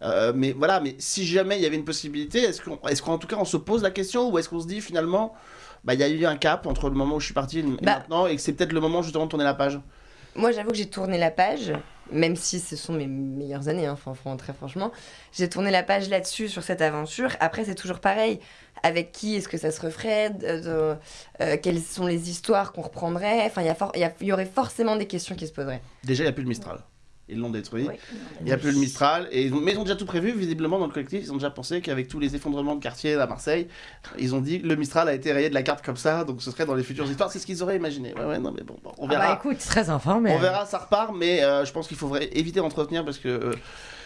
Euh, mais voilà. Mais si jamais il y avait une possibilité, est-ce qu'en tout cas on se pose la question ou est-ce qu'on se dit finalement, bah il y a eu un cap entre le moment où je suis parti et Bah. maintenant et que c'est peut-être le moment justement de tourner la page? Moi, j'avoue que j'ai tourné la page, même si ce sont mes meilleures années, enfin, très franchement. J'ai tourné la page là-dessus, sur cette aventure. Après, c'est toujours pareil. Avec qui est-ce que ça se referait de- de- euh, Quelles sont les histoires qu'on reprendrait? Enfin, il y, y aurait forcément des questions qui se poseraient. Déjà il n'y a plus le Mistral. Ils l'ont détruit. Oui. Il n'y a plus le Mistral. Et ils ont- mais ils ont déjà tout prévu, visiblement, dans le collectif. Ils ont déjà pensé qu'avec tous les effondrements de quartier à Marseille, ils ont dit le Mistral a été rayé de la carte comme ça, donc ce serait dans les futures histoires. C'est ce qu'ils auraient imaginé. Ouais, ouais, non, mais bon, bon, on Ah verra. bah écoute, Très informé. on verra, ça repart, mais euh, je pense qu'il faudrait éviter d'entretenir parce que. euh,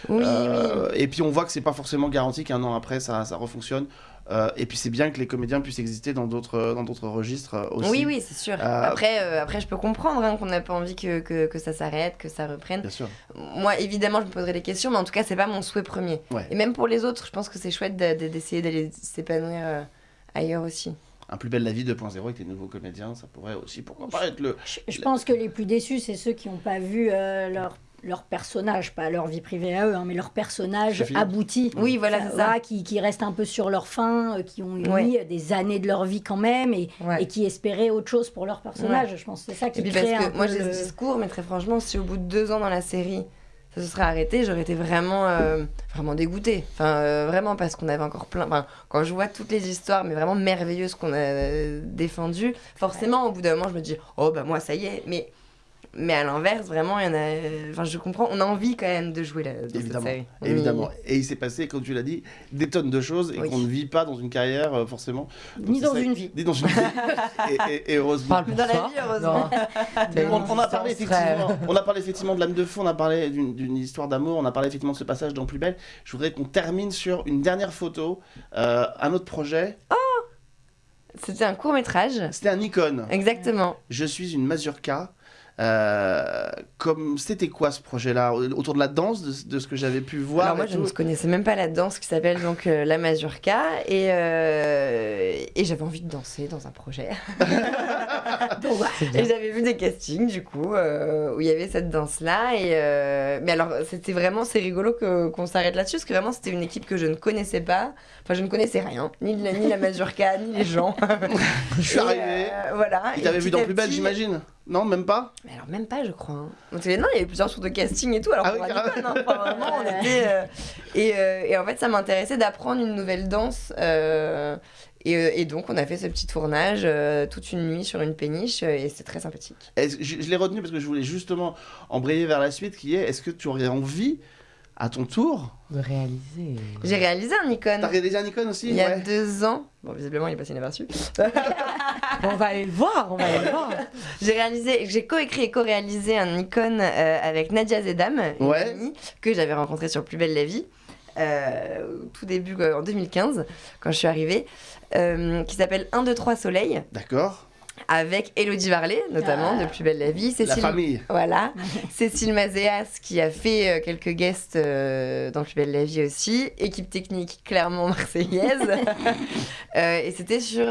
Oui, euh, Et puis on voit que c'est pas forcément garanti qu'un an après ça, ça refonctionne. Euh, et puis c'est bien que les comédiens puissent exister dans d'autres dans d'autres registres euh, aussi. Oui, oui, c'est sûr. Euh, Après, euh, après, je peux comprendre hein, qu'on n'a pas envie que, que, que ça s'arrête, que ça reprenne. Bien sûr. Moi, évidemment, je me poserai des questions, mais en tout cas, c'est pas mon souhait premier. Ouais. Et même pour les autres, je pense que c'est chouette de- de- d'essayer d'aller s'épanouir euh, ailleurs aussi. Un plus belle la vie 2.0 avec les nouveaux comédiens, ça pourrait aussi, pourquoi pas être le. je, je pense que les plus déçus, c'est ceux qui n'ont pas vu euh, leur leur personnage, pas leur vie privée à eux, hein, mais leur personnage abouti. Oui, voilà, ça. qui, qui restent un peu sur leur fin, euh, qui ont eu Ouais. des années de leur vie quand même et, Ouais. et qui espéraient autre chose pour leur personnage. Je pense que c'est ça qui Et puis crée parce un que moi j'ai le- ce discours, mais très franchement, si au bout de deux ans dans la série, ça se serait arrêté, j'aurais été vraiment, euh, vraiment dégoûtée. Enfin, euh, vraiment, parce qu'on avait encore plein. Enfin, quand je vois toutes les histoires, mais vraiment merveilleuses qu'on a euh, défendues, forcément, au bout d'un moment, je me dis, oh bah moi, ça y est. Mais Mais à l'inverse, vraiment, il y en a. Enfin, je comprends. On a envie quand même de jouer là. dans cette Évidemment, série. On y- évidemment. Et il s'est passé, comme tu l'as dit, des tonnes de choses et Oui. qu'on ne vit pas dans une carrière euh, forcément. Donc, Ni dans ça- une vie. Ni dans une vie. et, et- et heureusement. Parle Dans la vie, heureusement. On, on a parlé effectivement, on a parlé effectivement de l'âme de feu, on a parlé d'une histoire d'amour, on a parlé effectivement de ce passage dans Plus belle. Je voudrais qu'on termine sur une dernière photo, euh, un autre projet. C'était un court métrage. C'était un Nikon. Exactement. Je suis une mazurka. Euh, comme c'était quoi ce projet-là autour de la danse de, de ce que j'avais pu voir Alors moi, je ne connaissais même pas la danse qui s'appelle donc euh, la mazurka et, euh, et j'avais envie de danser dans un projet. et j'avais vu des castings du coup où il y avait cette danse-là et mais alors c'était vraiment c'est rigolo que qu'on s'arrête là-dessus parce que vraiment c'était une équipe que je ne connaissais pas. Enfin, je ne connaissais rien, ni la, ni la mazurka, ni les gens. je suis Et, arrivé. euh, voilà. Il Et t'avait vu dans Plus belle, j'imagine Non, même pas mais alors même pas, je crois. hein. Donc, non, il y avait plusieurs tours de casting et tout. Alors Ah pour oui, un Nikon, hein. Enfin, vraiment, on était. euh, et, euh, et en fait, ça m'intéressait d'apprendre une nouvelle danse. euh, et, et donc, on a fait ce petit tournage euh, toute une nuit sur une péniche euh, et c'est très sympathique. Je, je l'ai retenu parce que je voulais justement embrayer vers la suite qui est est-ce que tu aurais envie, à ton tour, De réaliser. J'ai réalisé un Nikon T'as réalisé un Nikon aussi il y a Ouais. deux ans. Bon, visiblement, il est passé inaperçu. on va aller le voir, on va aller le voir. J'ai réalisé, j'ai coécrit et co-réalisé un Nikon euh, avec Nadia Zedam, une Ouais. amie que j'avais rencontrée sur Plus belle la vie. euh, au tout début en 2015 quand je suis arrivée euh, qui s'appelle 1 2 3 soleil D'accord. Avec Elodie Varlet notamment Ah. de Plus belle la vie. Cécile famille. voilà. Cécile Mazéas qui a fait euh, quelques guests euh, dans Plus belle la vie aussi. Équipe technique clairement marseillaise. Euh, et c'était sur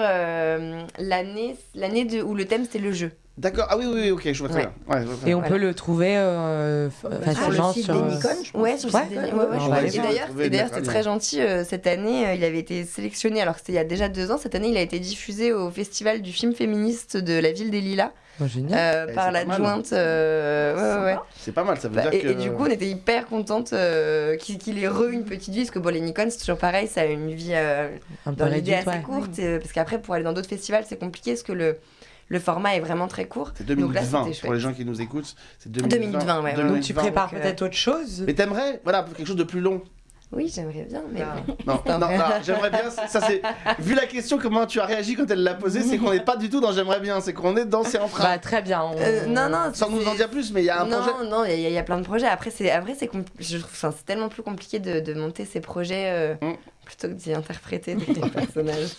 l'année l'année de- où le thème c'était le jeu D'accord. Ah oui, oui, oui, ok, je vois très Ouais. bien. Ouais, je vois très Et on bien. peut le trouver euh, facilement site sur. des euh, Nikon, je pense. Ouais, sur le Ouais. site des- ouais, ouais, je aller Et d'ailleurs, Trouver et le d'ailleurs, c'était très gentil. euh, cette année, euh, il avait été sélectionné, alors que c'était il y a déjà deux ans. Cette année, il a été diffusé au Festival du film féministe de la ville des Lilas Oh, génial. euh, Eh, par c'est pas mal. l'adjointe. euh, ouais, ouais, ouais. C'est pas mal, ça veut Bah, dire et, que. et du coup, on était hyper contente euh, qu'il qu'il ait re une petite vie, parce que bon, les Nikon, c'est toujours pareil, ça a une vie euh, un peu dans l'idée réduite, assez ouais. courte, euh, parce qu'après, pour aller dans d'autres festivals, c'est compliqué, parce que le, le format est vraiment très court. C'est Donc là, 2020 pour les gens qui nous écoutent. C'est 2020. 2020, ouais. Donc tu prépares peut-être autre chose Mais t'aimerais, voilà, quelque chose de plus long. Oui, j'aimerais bien, mais bon. Non, non, non, j'aimerais bien. Ça c'est. Vu la question, comment tu as réagi quand elle l'a posée, c'est qu'on n'est pas du tout dans j'aimerais bien, c'est qu'on est dans c'est en train. Bah très bien. on- Euh, non, non, Sans nous en dire plus, mais il y a un non, projet. Non, il y, a- il y a plein de projets. Après, c'est après c'est compl- je trouve enfin, c'est tellement plus compliqué de, de monter ces projets euh, Mm. Plutôt que d'y interpréter des personnages.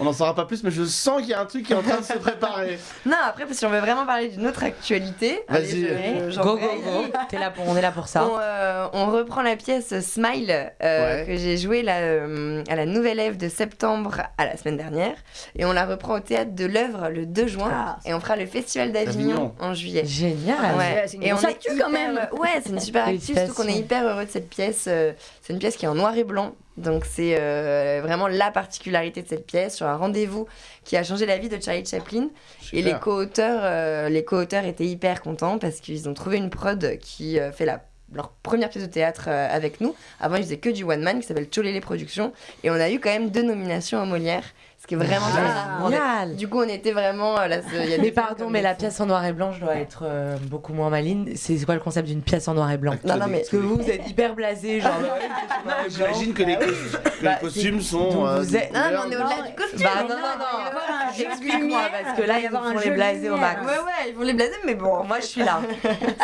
On n'en saura pas plus, mais je sens qu'il y a un truc qui est en train de se préparer. non, après si on veut vraiment parler d'une autre actualité, allez, Vas-y. je- Go, go, go. T'es là pour, on est là pour ça. On, euh, on reprend la pièce Smile euh, Ouais. que j'ai jouée là, euh, à la Nouvelle Ève de septembre à la semaine dernière et on la reprend au théâtre de l'œuvre le 2 juin Ah. et on fera le festival D'Avignon. en juillet. Génial. Ouais. c'est une Et on est actu, hyper- quand même. Ouais, c'est une super actu, surtout qu'on est hyper heureux de cette pièce. C'est une pièce qui est en noir et blanc. Donc c'est euh, vraiment la particularité de cette pièce sur un rendez-vous qui a changé la vie de Charlie Chaplin. Et les co-auteurs, euh, les co-auteurs étaient hyper contents parce qu'ils ont trouvé une prod qui euh, fait la leur première pièce de théâtre avec nous. Avant, ils faisaient que du one man qui s'appelle Cholélé Productions. Et on a eu quand même deux nominations aux Molière, qui est vraiment Ah, est- génial. Du coup, on était vraiment. euh, là, il y a des Mais pardon, mais la pièce en noir et blanc, je dois être euh, beaucoup moins maline. C'est quoi le concept d'une pièce en noir et blanc? Non, non, mais Parce que vous, vous êtes hyper blasé, genre. blanc. J'imagine que les, cos- que Bah, les costumes sont. euh, vous êtes- Non, mais on est au-delà du costume. Bah non, non, non, lumière, parce que là, ils vont les blaser au max. Ouais, ouais, ils vont les blaser, mais bon. Moi, je suis là.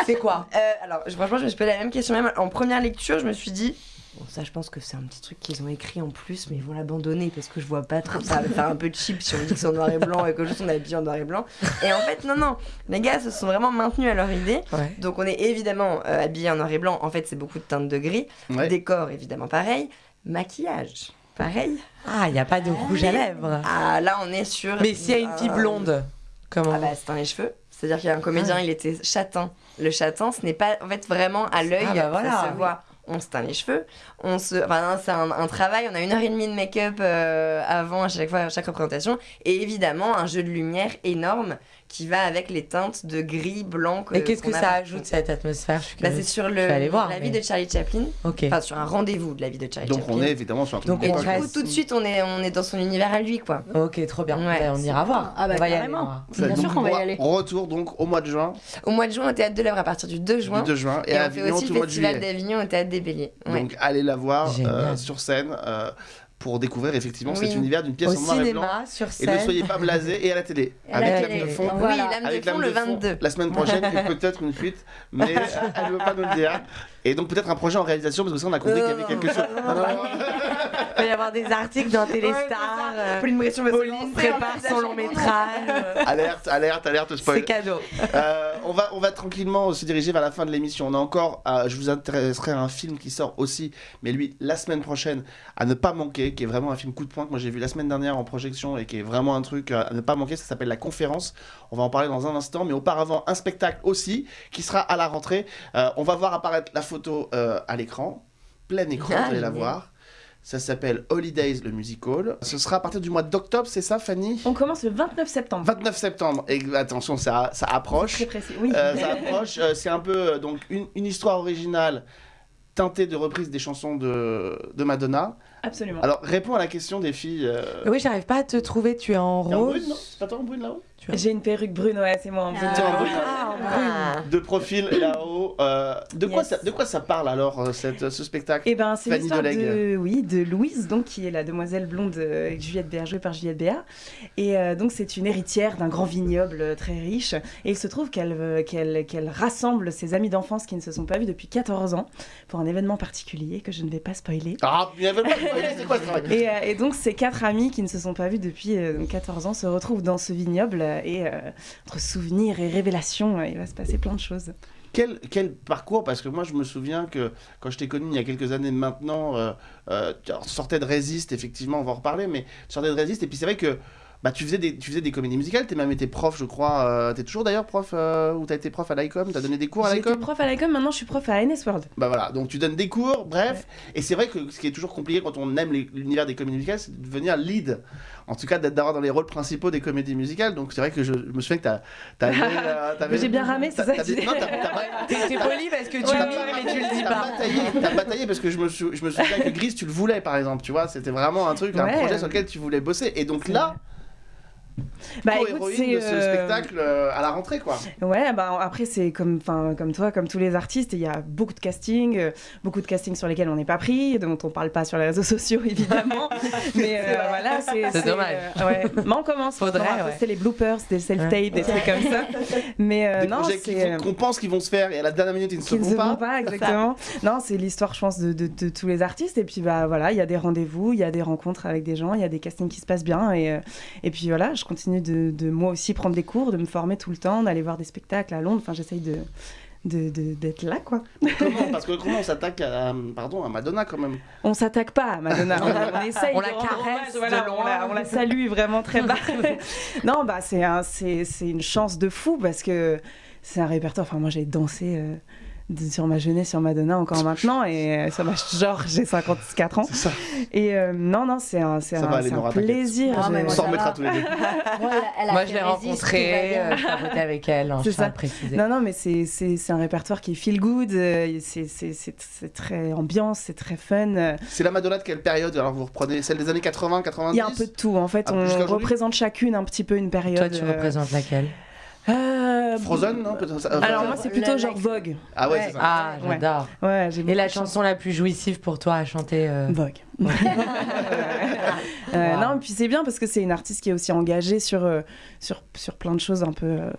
C'est quoi? Alors, franchement, je me suis posé la même question. Même en première lecture, je me suis dit. Bon, ça, je pense que c'est un petit truc qu'ils ont écrit en plus, mais ils vont l'abandonner parce que je vois pas trop. Ça va faire un peu cheap si on dit que c'est en noir et blanc et que juste on est habillé en noir et blanc. Et en fait, non, non. Les gars se sont vraiment maintenus à leur idée. Ouais. Donc, on est évidemment euh, habillé en noir et blanc. En fait, c'est beaucoup de teintes de gris. Ouais. Décor, évidemment, pareil. Maquillage, pareil. Ah, il n'y a pas de rouge à lèvres. Ah, là, on est sur. Mais s'il y a une fille Euh, blonde, comment Ah bah c'est dans les cheveux. C'est-à-dire qu'il y a un comédien, il était châtain. Le châtain, ce n'est pas en fait vraiment à l'œil, Ah bah voilà, ça se oui. On se teint les cheveux, on se, enfin c'est un, un travail. On a une heure et demie de make-up euh, avant à chaque fois, à chaque représentation, et évidemment un jeu de lumière énorme qui va avec les teintes de gris, blanc. Et qu'est-ce que ça ajoute cette atmosphère? Je suis Bah, C'est sur le, vais aller voir, la mais- vie de Charlie Chaplin. Ok. Enfin, sur un rendez-vous de la vie de Charlie Donc Chaplin. on est évidemment sur un truc Donc, Et du coup, tout de suite, on est, on est dans son univers à lui, quoi. Ok, trop bien. Ouais. Ben, on ira voir. Ah bah, on va y aller. on Bien donc, sûr qu'on va y aller. Retour donc au mois de juin, Au mois de juin, au Théâtre de l'œuvre à partir du 2 juin. du 2 juin, et, Et, à on fait Avignon aussi le Festival d'Avignon au Théâtre des Béliers. Ouais. Donc allez la voir euh, sur scène euh, pour découvrir effectivement Oui. cet univers d'une pièce Au en noir et blanc. cinéma, sur Et scène. ne soyez pas blasés et à la télé. Et à avec la télé. de fond. Voilà. Oui, Lame Avec de fond Lame le de fond 22. la semaine prochaine et peut-être une fuite, mais euh, elle ne veut pas nous le dire. Et donc peut-être un projet en réalisation parce que ça on a compris qu'il y avait quelque chose. Non. Il va y avoir des articles dans Téléstar. euh, Pauline Bresson prépare son long métrage. Alerte, alerte, alerte spoil. C'est cadeau. Euh, on, va, on va tranquillement se diriger vers la fin de l'émission. On a encore, euh, je vous intéresserai à un film qui sort aussi, mais lui, la semaine prochaine, à ne pas manquer, qui est vraiment un film coup de poing que moi j'ai vu la semaine dernière en projection et qui est vraiment un truc à ne pas manquer. Ça s'appelle La Conférence. On va en parler dans un instant, mais auparavant, un spectacle aussi qui sera à la rentrée. Euh, on va voir apparaître la photo euh, à l'écran, plein écran, Ah, vous allez la voir. Ça s'appelle Holidays, le musical. Ce sera à partir du mois d'octobre, c'est ça, Fanny? On commence le 29 septembre. 29 septembre. Et attention, ça, ça approche. Très précis. Oui. Euh, ça approche. Euh, c'est un peu donc une, une histoire originale teintée de reprises des chansons de, de Madonna. Absolument. Alors, réponds à la question des filles. euh, Oui, j'arrive pas à te trouver. Tu es en rose. brune, non C'est pas toi en brune là-haut J'ai une perruque brune, ouais, c'est moi en brune. T'es en brune. Ah, en brune. De profil là-haut. Euh, de, quoi Yes. ça, de quoi ça parle alors, euh, cette, ce spectacle Et ben c'est l'histoire de oui de Louise donc qui est la demoiselle blonde euh, avec Juliette Béa jouée par Juliette Béa et euh, donc c'est une héritière d'un grand vignoble très riche et il se trouve qu'elle qu'elle qu'elle rassemble ses amis d'enfance qui ne se sont pas vus depuis 14 ans pour un événement particulier que je ne vais pas spoiler. Ah, il y avait pas c'est quoi ce travail Et, euh, et donc ces quatre amis qui ne se sont pas vus depuis euh, donc 14 ans se retrouvent dans ce vignoble et euh, entre souvenirs et révélations euh, il va se passer plein de choses. quel, quel parcours Parce que moi, je me souviens que quand je t'ai connu il y a quelques années maintenant, euh, euh, tu sortais de Résiste, effectivement, on va en reparler, mais tu sortais de Résiste, et puis c'est vrai que bah, tu, faisais des, tu faisais des comédies musicales, tu même été prof, je crois. Euh, tu es toujours d'ailleurs prof, euh, ou tu as été prof à l'ICOM, tu as donné des cours à J'étais l'ICOM prof à l'ICOM, maintenant je suis prof à NS World. Bah voilà, donc tu donnes des cours, bref. Et c'est vrai que ce qui est toujours compliqué quand on aime l'univers des comédies musicales, c'est de devenir lead. En tout cas, d'être- d'avoir dans les rôles principaux des comédies musicales. Donc c'est vrai que je, je me souviens que t'as. t'as euh, t'avais- J'ai bien ramé, c'est t'as- ça t'as que tu dis non, t'as- t'as- T'es t'es poli parce que tu Ouais, mimes mais tu le dis T'as pas. bataillé, t'as bataillé parce que je me, sou- je me souviens que Grise, tu le voulais par exemple, tu vois, c'était vraiment un truc, un projet sur lequel tu voulais bosser. Et donc là, Bah écoute, c'est de ce euh, spectacle euh, à la rentrée quoi. Ouais, bah après c'est comme, enfin comme toi, comme tous les artistes, il y a beaucoup de castings, euh, beaucoup de castings sur lesquels on n'est pas pris, dont on parle pas sur les réseaux sociaux évidemment. mais euh, voilà, c'est C'est dommage. euh, ouais. Mais on commence. Faudrait, ouais. poster les bloopers, des self-tapes, Ouais. des trucs comme ça. Mais euh, Des non, c'est qu'on pense qu'ils vont se faire et à la dernière minute ils ne se ne font se pas. font pas exactement. non, c'est l'histoire, je pense, de, de- de tous les artistes. Et puis bah voilà, il y a des rendez-vous, il y a des rencontres avec des gens, il y a des castings qui se passent bien. Et, euh, et puis voilà, je continue de, de moi aussi prendre des cours, de me former tout le temps, d'aller voir des spectacles à Londres. Enfin, j'essaye de de- de- d'être là quoi. Comment? Parce que comment on s'attaque à, pardon, à Madonna quand même? On s'attaque pas à Madonna, on, on essaye On de la caresse hommage, voilà, on, la, on la salue vraiment très bas. non, bah c'est un, c'est, c'est une chance de fou parce que c'est un répertoire. Enfin, moi j'ai dansé euh, sur ma jeunesse sur Madonna encore maintenant et euh, ça m'a genre j'ai 54 ans. C'est ça. Et euh, non non c'est un, c'est un, plaisir. Non, On moi, s'en remettra tous les deux. Moi, elle a Moi, fait je l'ai Résiste, tout rencontré, va bien. euh, avec elle, hein, C'est ça. préciser. Non, non, mais c'est, c'est, c'est un répertoire qui est feel good, euh, c'est, c'est, c'est, c'est très ambiance, c'est très fun. C'est la Madonna de quelle période? Alors vous reprenez celle des années 80, 90 Il y a un peu de tout, en fait, Ah, on représente chacune un petit peu une période. Toi, tu euh, représentes laquelle? Euh, Frozen, non Alors euh, moi c'est plutôt genre Vogue. Ah ouais, c'est ça. Ah, Ouais. j'adore. Ouais, Et la chanson la plus jouissive pour toi à chanter euh, Vogue. Euh, Wow. Non, puis c'est bien parce que c'est une artiste qui est aussi engagée sur, euh, sur, sur plein de choses un peu euh,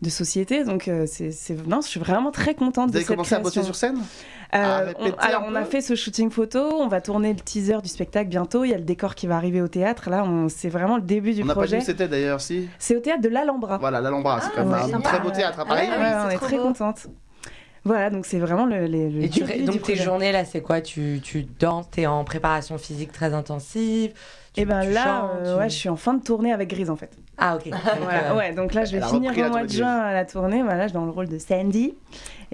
de société. Donc, euh, c'est, c'est- non, je suis vraiment très contente Vous de avez cette commencé à bosser sur scène? Euh, on- Alors, on a fait ce shooting photo. On va tourner le teaser du spectacle bientôt. Il y a le décor qui va arriver au théâtre. Là, on, c'est vraiment le début du On n'a pas dit projet. où c'était d'ailleurs, si C'est au théâtre de l'Alhambra. Voilà, l'Alhambra, c'est quand ouais, même un sympa. très beau théâtre à Paris. Ah Ouais, on est très beau. contente. Voilà, donc c'est vraiment le, le, le Et, tu, début et du donc tes projet. journées là, c'est quoi? Tu, tu danses, t'es en préparation physique très intensive, Et ben tu là, chantes, euh, tu- ouais, je suis en fin de tournée avec Grise en fait. Ah, ok. Voilà, ouais, donc là, je vais finir au mois de de juin à la tournée. Voilà, je suis dans le rôle de Sandy.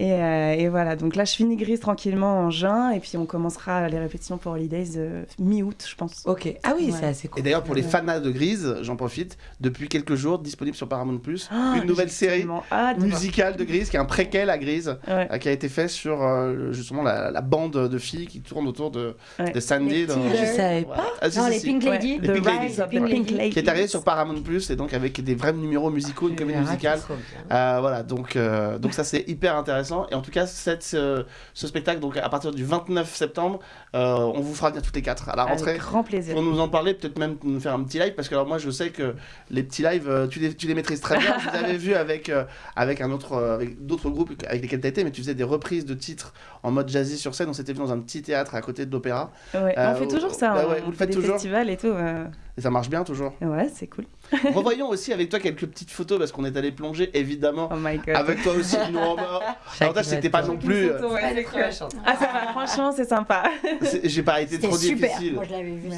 Et, euh, et voilà, donc là, je finis Grise tranquillement en juin. Et puis, on commencera les répétitions pour Holidays euh, mi-août, je pense. Ok. Ah oui, Ouais. c'est assez cool. Et d'ailleurs, pour les fanas de Grise, j'en profite, depuis quelques jours, disponible sur Paramount Plus, Ah, une nouvelle série voir. musicale de Grise, qui est un préquel à Grise, Ouais. euh, qui a été fait sur euh, justement la, la bande de filles qui tourne autour de, Ouais. de Sandy. Les dans- Je savais pas. Ah, si, Non, si, les si. Pink Lady. Les Pink Rise Ladies. Pink Pink Lady. Qui est arrivé sur Paramount Plus et donc avec des vrais numéros musicaux, une comédie musicale. Euh, voilà, donc, euh, donc ça c'est hyper intéressant. Et en tout cas, cette, ce spectacle, donc à partir du 29 septembre, euh, on vous fera venir toutes les quatre à la rentrée. Avec grand plaisir. Pour nous en parler, peut-être même nous faire un petit live, parce que alors moi je sais que les petits lives, euh, tu les, tu les maîtrises très bien. Je vous avais vu avec, euh, avec un autre, avec d'autres groupes avec lesquels tu été, mais tu faisais des reprises de titres en mode jazzy sur scène. On s'était vu dans un petit théâtre à côté de l'opéra. Ouais, Euh, on fait toujours ça. bah hein. ouais, vous le On fait faites des toujours festivals et tout. euh. Et ça marche bien toujours. Ouais, c'est cool. Revoyons aussi avec toi quelques petites photos, parce qu'on est allé plonger évidemment. Oh my god. Avec toi aussi, nous en bas. L'avantage, c'était pas non plus. euh, Ah, ça va, franchement, c'est sympa. c'est- J'ai pas été trop super. difficile.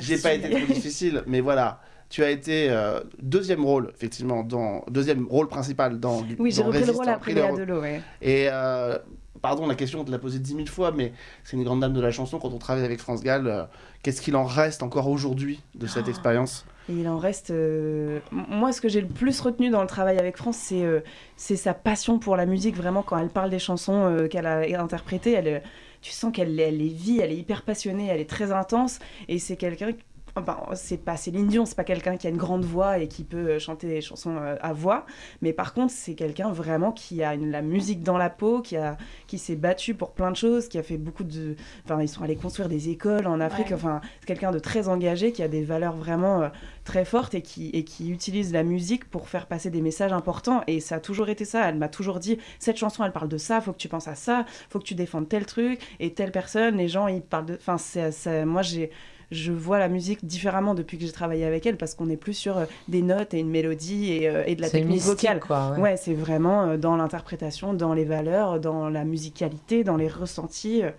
J'ai pas été trop difficile, mais voilà. Tu as été euh, deuxième rôle, effectivement, dans deuxième rôle principal dans. Oui, j'ai repris le rôle après Léa. Delot, ouais. Et euh, pardon, la question, on te l'a posée dix mille fois, mais c'est une grande dame de la chanson. Quand on travaille avec France Gall, euh, qu'est-ce qu'il en reste encore aujourd'hui de cette Ah. expérience? Et il en reste. euh, Moi, ce que j'ai le plus retenu dans le travail avec France, c'est euh, c'est sa passion pour la musique. Vraiment, quand elle parle des chansons euh, qu'elle a interprétées, elle, tu sens qu'elle elle les vit, elle est hyper passionnée, elle est très intense. Et c'est quelqu'un. Enfin, c'est pas Céline Dion, c'est pas quelqu'un qui a une grande voix et qui peut euh, chanter des chansons euh, à voix. Mais par contre, c'est quelqu'un vraiment qui a une- la musique dans la peau, qui, a, qui s'est battu pour plein de choses, qui a fait beaucoup de. Enfin, ils sont allés construire des écoles en Afrique. Ouais. Enfin, c'est quelqu'un de très engagé, qui a des valeurs vraiment. euh, très forte et qui, et qui utilise la musique pour faire passer des messages importants. Et ça a toujours été ça. Elle m'a toujours dit cette chanson, elle parle de ça, faut que tu penses à ça, faut que tu défendes tel truc et telle personne. Les gens, ils parlent de. Enfin, c'est, c'est- moi, j'ai. Je vois la musique différemment depuis que j'ai travaillé avec elle parce qu'on est plus sur euh, des notes et une mélodie et, euh, et de la C'est technique mystique, vocale. quoi, ouais. ouais c'est vraiment euh, dans l'interprétation, dans les valeurs, dans la musicalité, dans les ressentis. euh,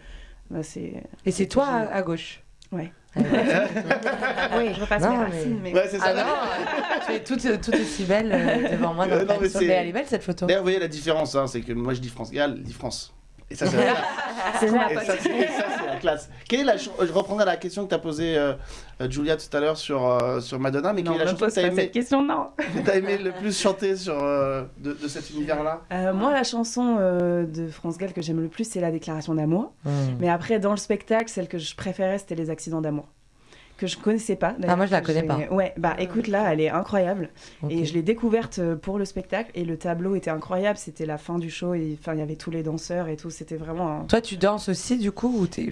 bah, c'est... Et c'est toi à, à gauche Ouais. oui, je repasse mes racines, mais- Ouais, c'est ça. Ah non, tu es toute, toute aussi belle devant moi. Dans Euh, le non, mais mais elle est belle cette photo. D'ailleurs, vous voyez la différence, hein, c'est que moi je dis France Gall, elle dit France. Et ça, c'est la classe. Quelle est la Je reprendrai la question que tu as posée, euh, euh, Julia, tout à l'heure sur, euh, sur Madonna, mais Non, quelle est la chanson que pose tu as pas aimé, cette question, non. que t'as aimé le plus chanter sur, euh, de, de cet univers-là? Euh, moi, la chanson euh, de France Gall que j'aime le plus, c'est la déclaration d'amour. Hmm. Mais après, dans le spectacle, celle que je préférais, c'était les accidents d'amour. Que je connaissais pas. Ah, moi, je la connais pas. Ouais, bah écoute, là, elle est incroyable. Et je l'ai découverte euh, pour le spectacle. Et le tableau était incroyable. C'était la fin du show. Et enfin, il y avait tous les danseurs et tout. C'était vraiment. un- Toi, tu danses aussi du coup ou t'es...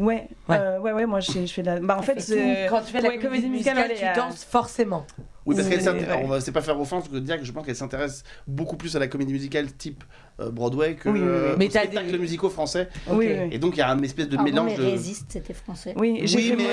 Ouais, Ouais. euh, ouais, ouais, moi je, je fais de la. Bah en fait, c'est- quand tu fais la ouais, comédie musicale, tu euh, danses forcément. Oui, parce qu'elle ouais. on va c'est pas faire offense que de dire que je pense qu'elle s'intéresse beaucoup plus à la comédie musicale type euh, Broadway que Oui, oui, oui. euh, Mais aux t'as spectacles musicaux français. Oui, Ok. oui. Et donc il y a un espèce de mélange mais de. Résiste, c'était français. Oui, j'ai Oui, fait mais-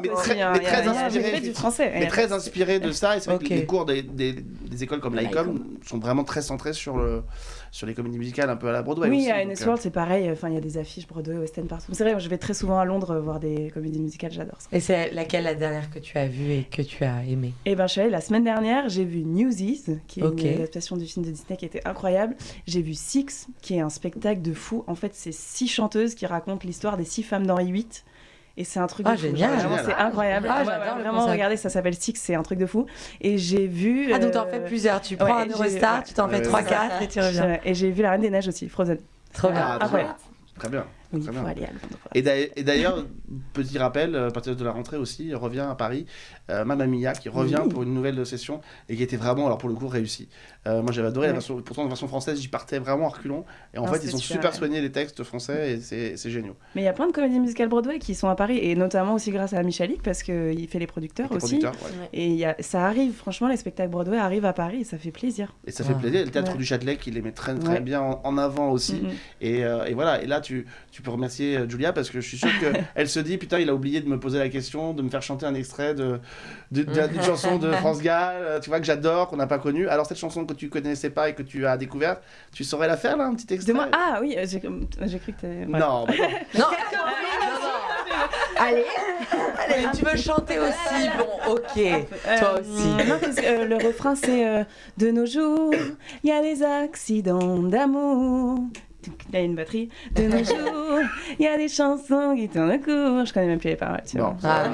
mais aussi, très, mais très inspiré, du français. mais très inspiré de ça. Et c'est vrai Ok. que les cours des, des, des écoles comme l'ICOM sont vraiment très centrés sur, le, sur les comédies musicales un peu à la Broadway. Oui, aussi, à NS euh, World, c'est pareil. Enfin, il y a des affiches Broadway, West End partout. C'est vrai, je vais très souvent à Londres euh, voir des comédies musicales, j'adore ça. Et c'est laquelle la dernière que tu as vue et que tu as aimée? Et ben, je suis allée la semaine dernière, j'ai vu Newsies, qui est une adaptation du film de Disney qui était incroyable. J'ai vu Six, qui est un spectacle de fou. En fait, c'est six chanteuses qui racontent l'histoire des six femmes d'Henri VIII. Et c'est un truc Ah, de fou. génial. C'est incroyable. Ah, Ouais, j'adore ouais, vraiment, regardez, ça s'appelle Six, c'est un truc de fou. Et j'ai vu. Ah, donc t'en euh, fais plusieurs. Tu prends ouais, un Eurostar, tu t'en fais Ouais, 3-4 et tu reviens. Et j'ai vu La Reine des Neiges aussi, Frozen. Trop bien. Ah, très Incroyable. Très bien. Oui, Très bien. aller. Et d'ailleurs- et d'ailleurs, petit rappel, à partir de la rentrée aussi, revient à Paris euh, Mamma Mia qui revient Oui. pour une nouvelle session et qui était vraiment, alors pour le coup, réussie. Euh, moi j'avais adoré la version, pourtant la version française, j'y partais vraiment en reculons. Et en Non, fait, ils ont super, super soigné les textes français et c'est c'est génial. Mais il y a plein de comédies musicales Broadway qui sont à Paris, et notamment aussi grâce à Michalik, parce qu'il fait les producteurs Les aussi. producteurs, ouais. Et il y a, ça arrive, franchement, les spectacles Broadway arrivent à Paris, et ça fait plaisir. Et ça fait plaisir. Le théâtre Ouais. du Châtelet qui les met très, très Ouais. bien en, en avant aussi. Et, euh, et voilà, et là tu, tu peux remercier euh, Julia parce que je suis sûr qu'elle se dit putain, il a oublié de me poser la question, de me faire chanter un extrait de, de- de- d'une chanson de France Gall, tu vois, que j'adore, qu'on n'a pas connue. Alors cette chanson que tu connaissais pas et que tu as découverte, tu saurais la faire là, un petit extrait De moi Ah oui, euh, j'ai j'ai cru que t'avais. Non, bah non. Non, Allez, Allez, tu veux chanter aussi Bon, ok. Toi aussi. Euh, non, parce que, euh, le refrain, c'est euh, De nos jours, il y a des accidents d'amour. Il y a une batterie. De nos jours, il y a des chansons qui tournent au cours. Je connais même plus les paroles. tu vois. Bon. Ah,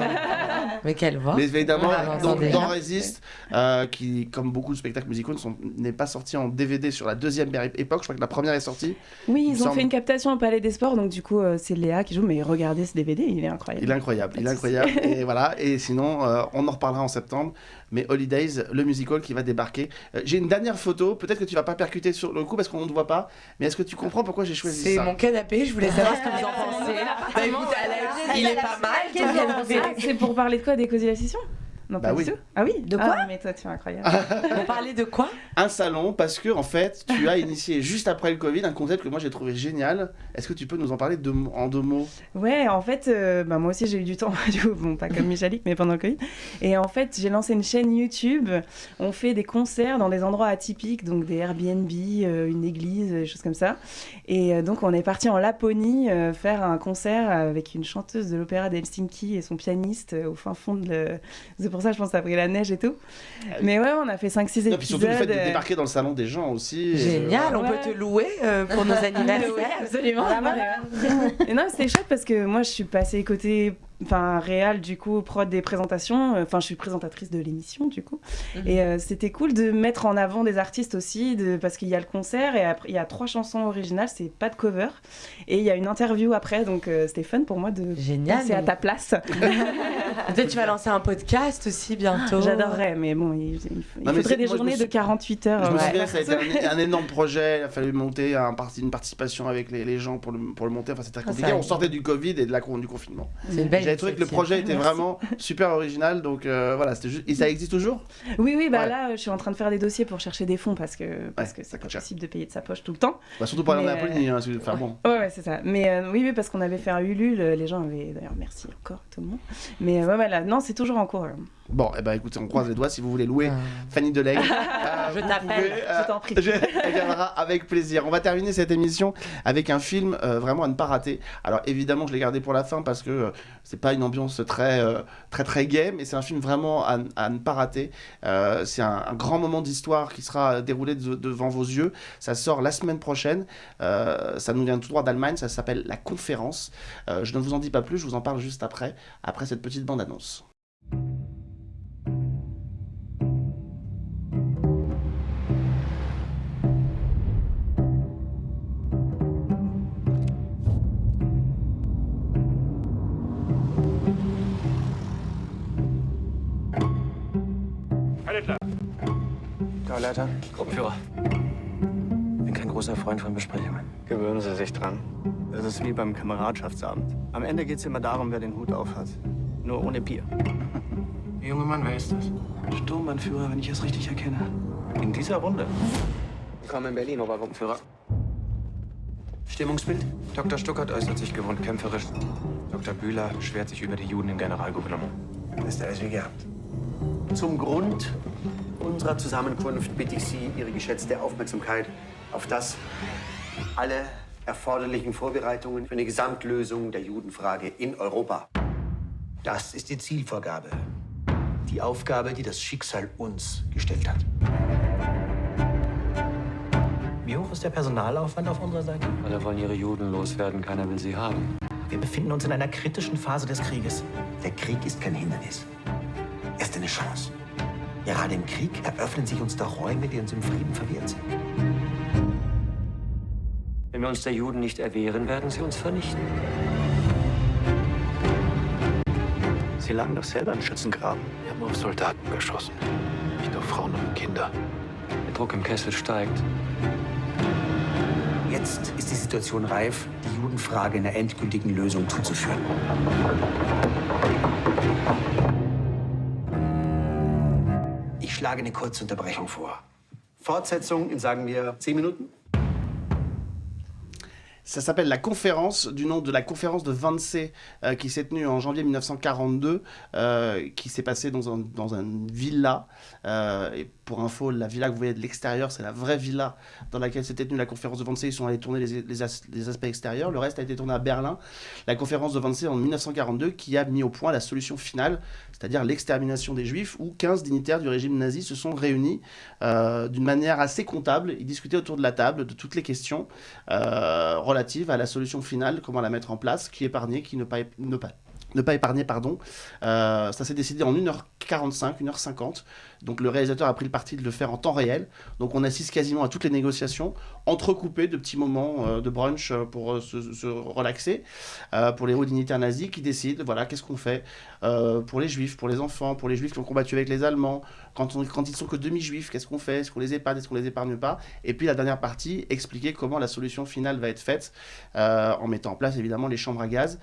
mais quelle voix Mais évidemment, Ah, dans, Résiste, euh, qui, comme beaucoup de spectacles musicaux, n'est pas sorti en DVD sur la deuxième époque. Je crois que la première est sortie. Oui, Il ils ont semble. fait une captation au Palais des Sports, donc du coup, euh, c'est Léa qui joue. Mais regardez ce DVD, il est incroyable. Il est incroyable, il est incroyable. et voilà. Et sinon, euh, on en reparlera en septembre. Mais Holidays, le musical qui va débarquer. Euh, j'ai une dernière photo. Peut-être que tu vas pas percuter sur le coup parce qu'on ne te voit pas. Mais est-ce que tu comprends pourquoi j'ai choisi C'est ça mon canapé, je voulais savoir ce que vous en pensez. Bah Alex, il est pas mal. Ah, c'est pour parler de quoi Des causes la session? Non, Bah pas oui. du tout. Ah oui De quoi? Ah, mais toi, tu es incroyable. On parlait de quoi? Un salon parce que en fait, tu as initié juste après le Covid un concept que moi j'ai trouvé génial. Est-ce que tu peux nous en parler mots- en deux mots? Ouais, en fait, euh, bah, moi aussi j'ai eu du temps, du coup, bon, pas comme Michalik, mais pendant le Covid. Et en fait, j'ai lancé une chaîne YouTube. On fait des concerts dans des endroits atypiques, donc des Airbnb, euh, une église, des choses comme ça. Et euh, donc, on est parti en Laponie euh, faire un concert avec une chanteuse de l'opéra d'Helsinki et son pianiste euh, au fin fond de. le- C'est pour ça, je pense, que ça a pris la neige et tout. Mais ouais, on a fait 5-6 Non, épisodes. puis surtout le fait de euh, débarquer dans le salon des gens aussi. et, Génial, euh, on Ouais. peut te louer euh, pour nos anniversaires. Oui, absolument. Ah, voilà. Et non, c'était chouette parce que moi, je suis passée côté enfin réal du coup prod des présentations enfin je suis présentatrice de l'émission du coup Mhm. et euh, c'était cool de mettre en avant des artistes aussi de parce qu'il y a le concert et après il y a trois chansons originales c'est pas de cover et il y a une interview après donc euh, c'était fun pour moi de Génial. passer à ta place Peut-être tu vas lancer un podcast aussi bientôt. j'adorerais mais bon il, il faut- il Non, mais faudrait c'est- des moi, journées de sou- 48 heures Je me ouais. souviens, ça a été un, un énorme projet. Il a fallu monter un parti, une participation avec les, les gens pour le, pour le monter. Enfin, c'était très Ah, compliqué. On sortait du Covid et de la, du confinement. C'est une belle J'avais trouvé que le projet était Merci. vraiment super original. Donc euh, voilà, c'était juste. Et ça existe toujours? Oui oui bah Ouais. là je suis en train de faire des dossiers pour chercher des fonds parce que parce Ouais, que c'est pas cher. possible de payer de sa poche tout le temps bah, Surtout pour aller en Mais, Laponie. Hein, bon. Ouais, ouais, c'est ça. Mais euh, oui, oui, parce qu'on avait fait un Ulule, euh, les gens avaient d'ailleurs merci encore tout le monde. Mais euh, voilà, non, c'est toujours en cours. euh. Bon, et ben écoutez, on croise les doigts si vous voulez louer Ah. Fanny Deleg. Je t'appelle, je t'en prie. Je elle viendra avec plaisir. On va terminer cette émission avec un film euh, vraiment à ne pas rater. Alors évidemment, je l'ai gardé pour la fin parce que euh, c'est pas une ambiance très euh, très très gay, mais c'est un film vraiment à, à ne pas rater. Euh, c'est un, un grand moment d'histoire qui sera déroulé de- devant vos yeux. Ça sort la semaine prochaine. Euh, ça nous vient tout droit d'Allemagne. Ça s'appelle La Conférence. Euh, je ne vous en dis pas plus. Je vous en parle juste après, après cette petite bande annonce. Leiter. Gruppenführer. Bin kein großer Freund von Besprechungen. Gewöhnen Sie sich dran. Das ist wie beim Kameradschaftsabend. Am Ende geht es immer darum, wer den Hut aufhat. Nur ohne Bier. Der junge Mann, wer ist das? Sturmbannführer, wenn ich es richtig erkenne. In dieser Runde. Willkommen in Berlin, Obergruppenführer. Stimmungsbild? Dr. Stuckert äußert sich gewohnt kämpferisch. Dr. Bühler beschwert sich über die Juden im Generalgouvernement. Ist alles wie gehabt. Zum Grund unserer Zusammenkunft bitte ich Sie, Ihre geschätzte Aufmerksamkeit auf das alle erforderlichen Vorbereitungen für eine Gesamtlösung der Judenfrage in Europa. Das ist die Zielvorgabe. Die Aufgabe, die das Schicksal uns gestellt hat. Wie hoch ist der Personalaufwand auf unserer Seite? Alle wollen ihre Juden loswerden, keiner will sie haben. Wir befinden uns in einer kritischen Phase des Krieges. Der Krieg ist kein Hindernis. Er ist eine Chance. Gerade im Krieg eröffnen sich uns da Räume, die uns im Frieden verwehrt sind. Wenn wir uns der Juden nicht erwehren, werden sie uns vernichten. Sie lagen doch selber im Schützengraben. Wir haben auf Soldaten geschossen. Nicht auf Frauen und Kinder. Der Druck im Kessel steigt. Jetzt ist die Situation reif, die Judenfrage einer endgültigen Lösung zuzuführen. Schlage eine kurze Unterbrechung vor. Fortsetzung in, sagen wir, zehn Minuten? Ça s'appelle La Conférence, du nom de la conférence de Wannsee euh, qui s'est tenue en janvier 1942, euh, qui s'est passée dans, un, dans une villa. Euh, et pour info, la villa que vous voyez de l'extérieur, c'est la vraie villa dans laquelle s'était tenue la conférence de Wannsee. Ils sont allés tourner les, les, as- les aspects extérieurs. Le reste a été tourné à Berlin. La conférence de Wannsee en 1942 qui a mis au point la solution finale, c'est-à-dire l'extermination des Juifs, où 15 dignitaires du régime nazi se sont réunis euh, d'une manière assez comptable. Ils discutaient autour de la table de toutes les questions euh, relatives à la solution finale, comment la mettre en place, qui épargner, qui ne pas ne pas épargner, pardon. Euh, ça s'est décidé en 1h45, 1h50. Donc le réalisateur a pris le parti de le faire en temps réel. Donc on assiste quasiment à toutes les négociations, entrecoupées de petits moments euh, de brunch euh, pour euh, se, relaxer, pour les hauts dignitaires nazis qui décident, voilà, qu'est-ce qu'on fait pour les juifs, pour les enfants, pour les juifs qui ont combattu avec les Allemands, quand, on, quand ils sont que demi-juifs, qu'est-ce qu'on fait? Est-ce qu'on les épargne, est-ce qu'on les épargne pas? Et puis la dernière partie, expliquer comment la solution finale va être faite, en mettant en place évidemment les chambres à gaz.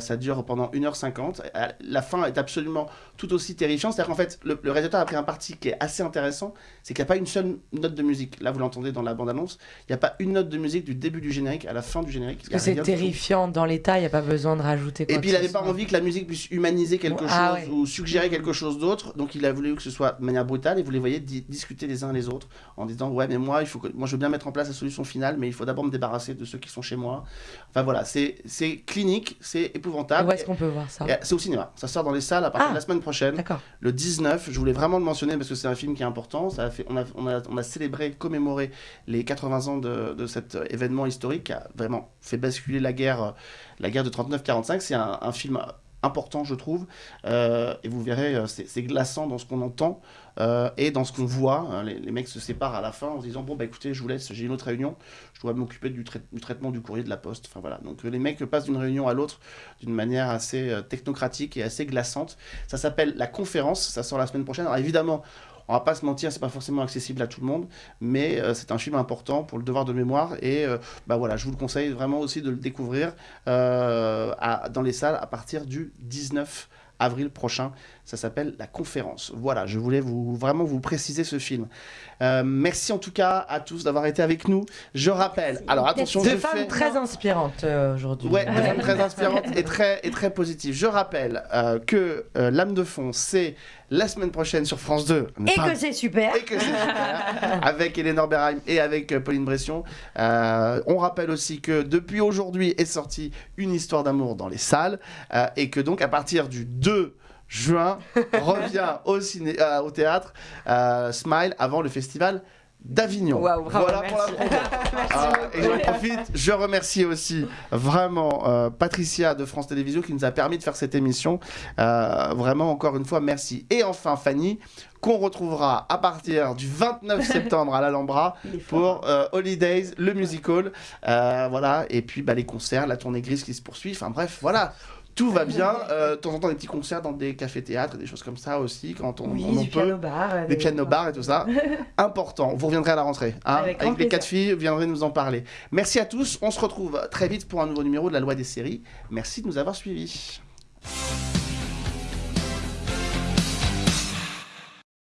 Ça dure pendant 1h50. Euh, La fin est absolument tout aussi terrifiante. C'est-à-dire qu'en fait, le, le réalisateur a pris un parti qui est assez intéressant, c'est qu'il n'y a pas une seule note de musique. Là, vous l'entendez dans la bande-annonce, il n'y a pas une note de musique du début du générique à la fin du générique. Parce que c'est terrifiant dans l'état, il n'y a pas besoin de rajouter quoi Et puis il n'avait pas envie que la musique puisse humaniser quelque Ah chose ouais. ou suggérer quelque chose d'autre. Donc il a voulu que ce soit de manière brutale et vous les voyez di- discuter les uns les autres en disant ouais mais moi il faut que moi je veux bien mettre en place la solution finale mais il faut d'abord me débarrasser de ceux qui sont chez moi. Enfin voilà c'est clinique c'est Et épouvantable. Où est-ce qu'on peut voir ça? Et C'est au cinéma. Ça sort dans les salles à partir Ah, de la semaine prochaine. D'accord. Le 19, je voulais vraiment le mentionner parce que c'est un film qui est important. Ça a fait, on, a, on, a, on a célébré, commémoré les 80 ans de, de cet euh, événement historique qui a vraiment fait basculer la guerre, euh, la guerre de 39-45. C'est un, un film important, je trouve. Euh, et vous verrez, c'est glaçant dans ce qu'on entend euh, et dans ce qu'on voit. Euh, Les, mecs se séparent à la fin en se disant Bon, bah écoutez, je vous laisse, j'ai une autre réunion, je dois m'occuper du, trai- du traitement du courrier de la poste. Enfin voilà. Donc les mecs passent d'une réunion à l'autre d'une manière assez euh, technocratique et assez glaçante. Ça s'appelle La Conférence, ça sort la semaine prochaine. Alors évidemment, on va pas se mentir, c'est pas forcément accessible à tout le monde, mais euh, c'est un film important pour le devoir de mémoire et bah voilà, je vous le conseille vraiment aussi de le découvrir dans les salles à partir du 19 avril prochain. Ça s'appelle La Conférence. Voilà, je voulais vous vraiment vous préciser ce film. Euh, merci en tout cas à tous d'avoir été avec nous. Je rappelle, alors attention, Deux je femmes fais- très inspirantes euh, aujourd'hui. Ouais, deux femmes très inspirantes et très, et très positives. Je rappelle euh, que euh, L'âme de fond, c'est la semaine prochaine sur France 2. Et Pas- que c'est super. et que c'est super, avec Eleanor Berheim et avec euh, Pauline Bression. Euh, on rappelle aussi que depuis aujourd'hui est sortie une histoire d'amour dans les salles euh, et que donc à partir du 2 juin revient au, ciné, euh, au théâtre Smile avant le festival d'Avignon. Voilà pour la merci. Ah, et j'en profite, je remercie aussi vraiment euh, Patricia de France Télévisions qui nous a permis de faire cette émission. Euh, vraiment, encore une fois, merci. Et enfin, Fanny, qu'on retrouvera à partir du 29 septembre à l'Alhambra pour euh, Holidays, le musical. Voilà, et puis bah, les concerts, la tournée grise qui se poursuit. Enfin bref, voilà. Tout va bien. Euh, de temps en temps, des petits concerts dans des cafés-théâtres, des choses comme ça aussi, quand on, Oui, on en peut. piano-bar, euh, Des pianos-bars et tout ça. Important. Vous reviendrez à la rentrée. hein, Avec grand les quatre filles, vous viendrez nous en parler. Merci à tous. On se retrouve très vite pour un nouveau numéro de la loi des séries. Merci de nous avoir suivis.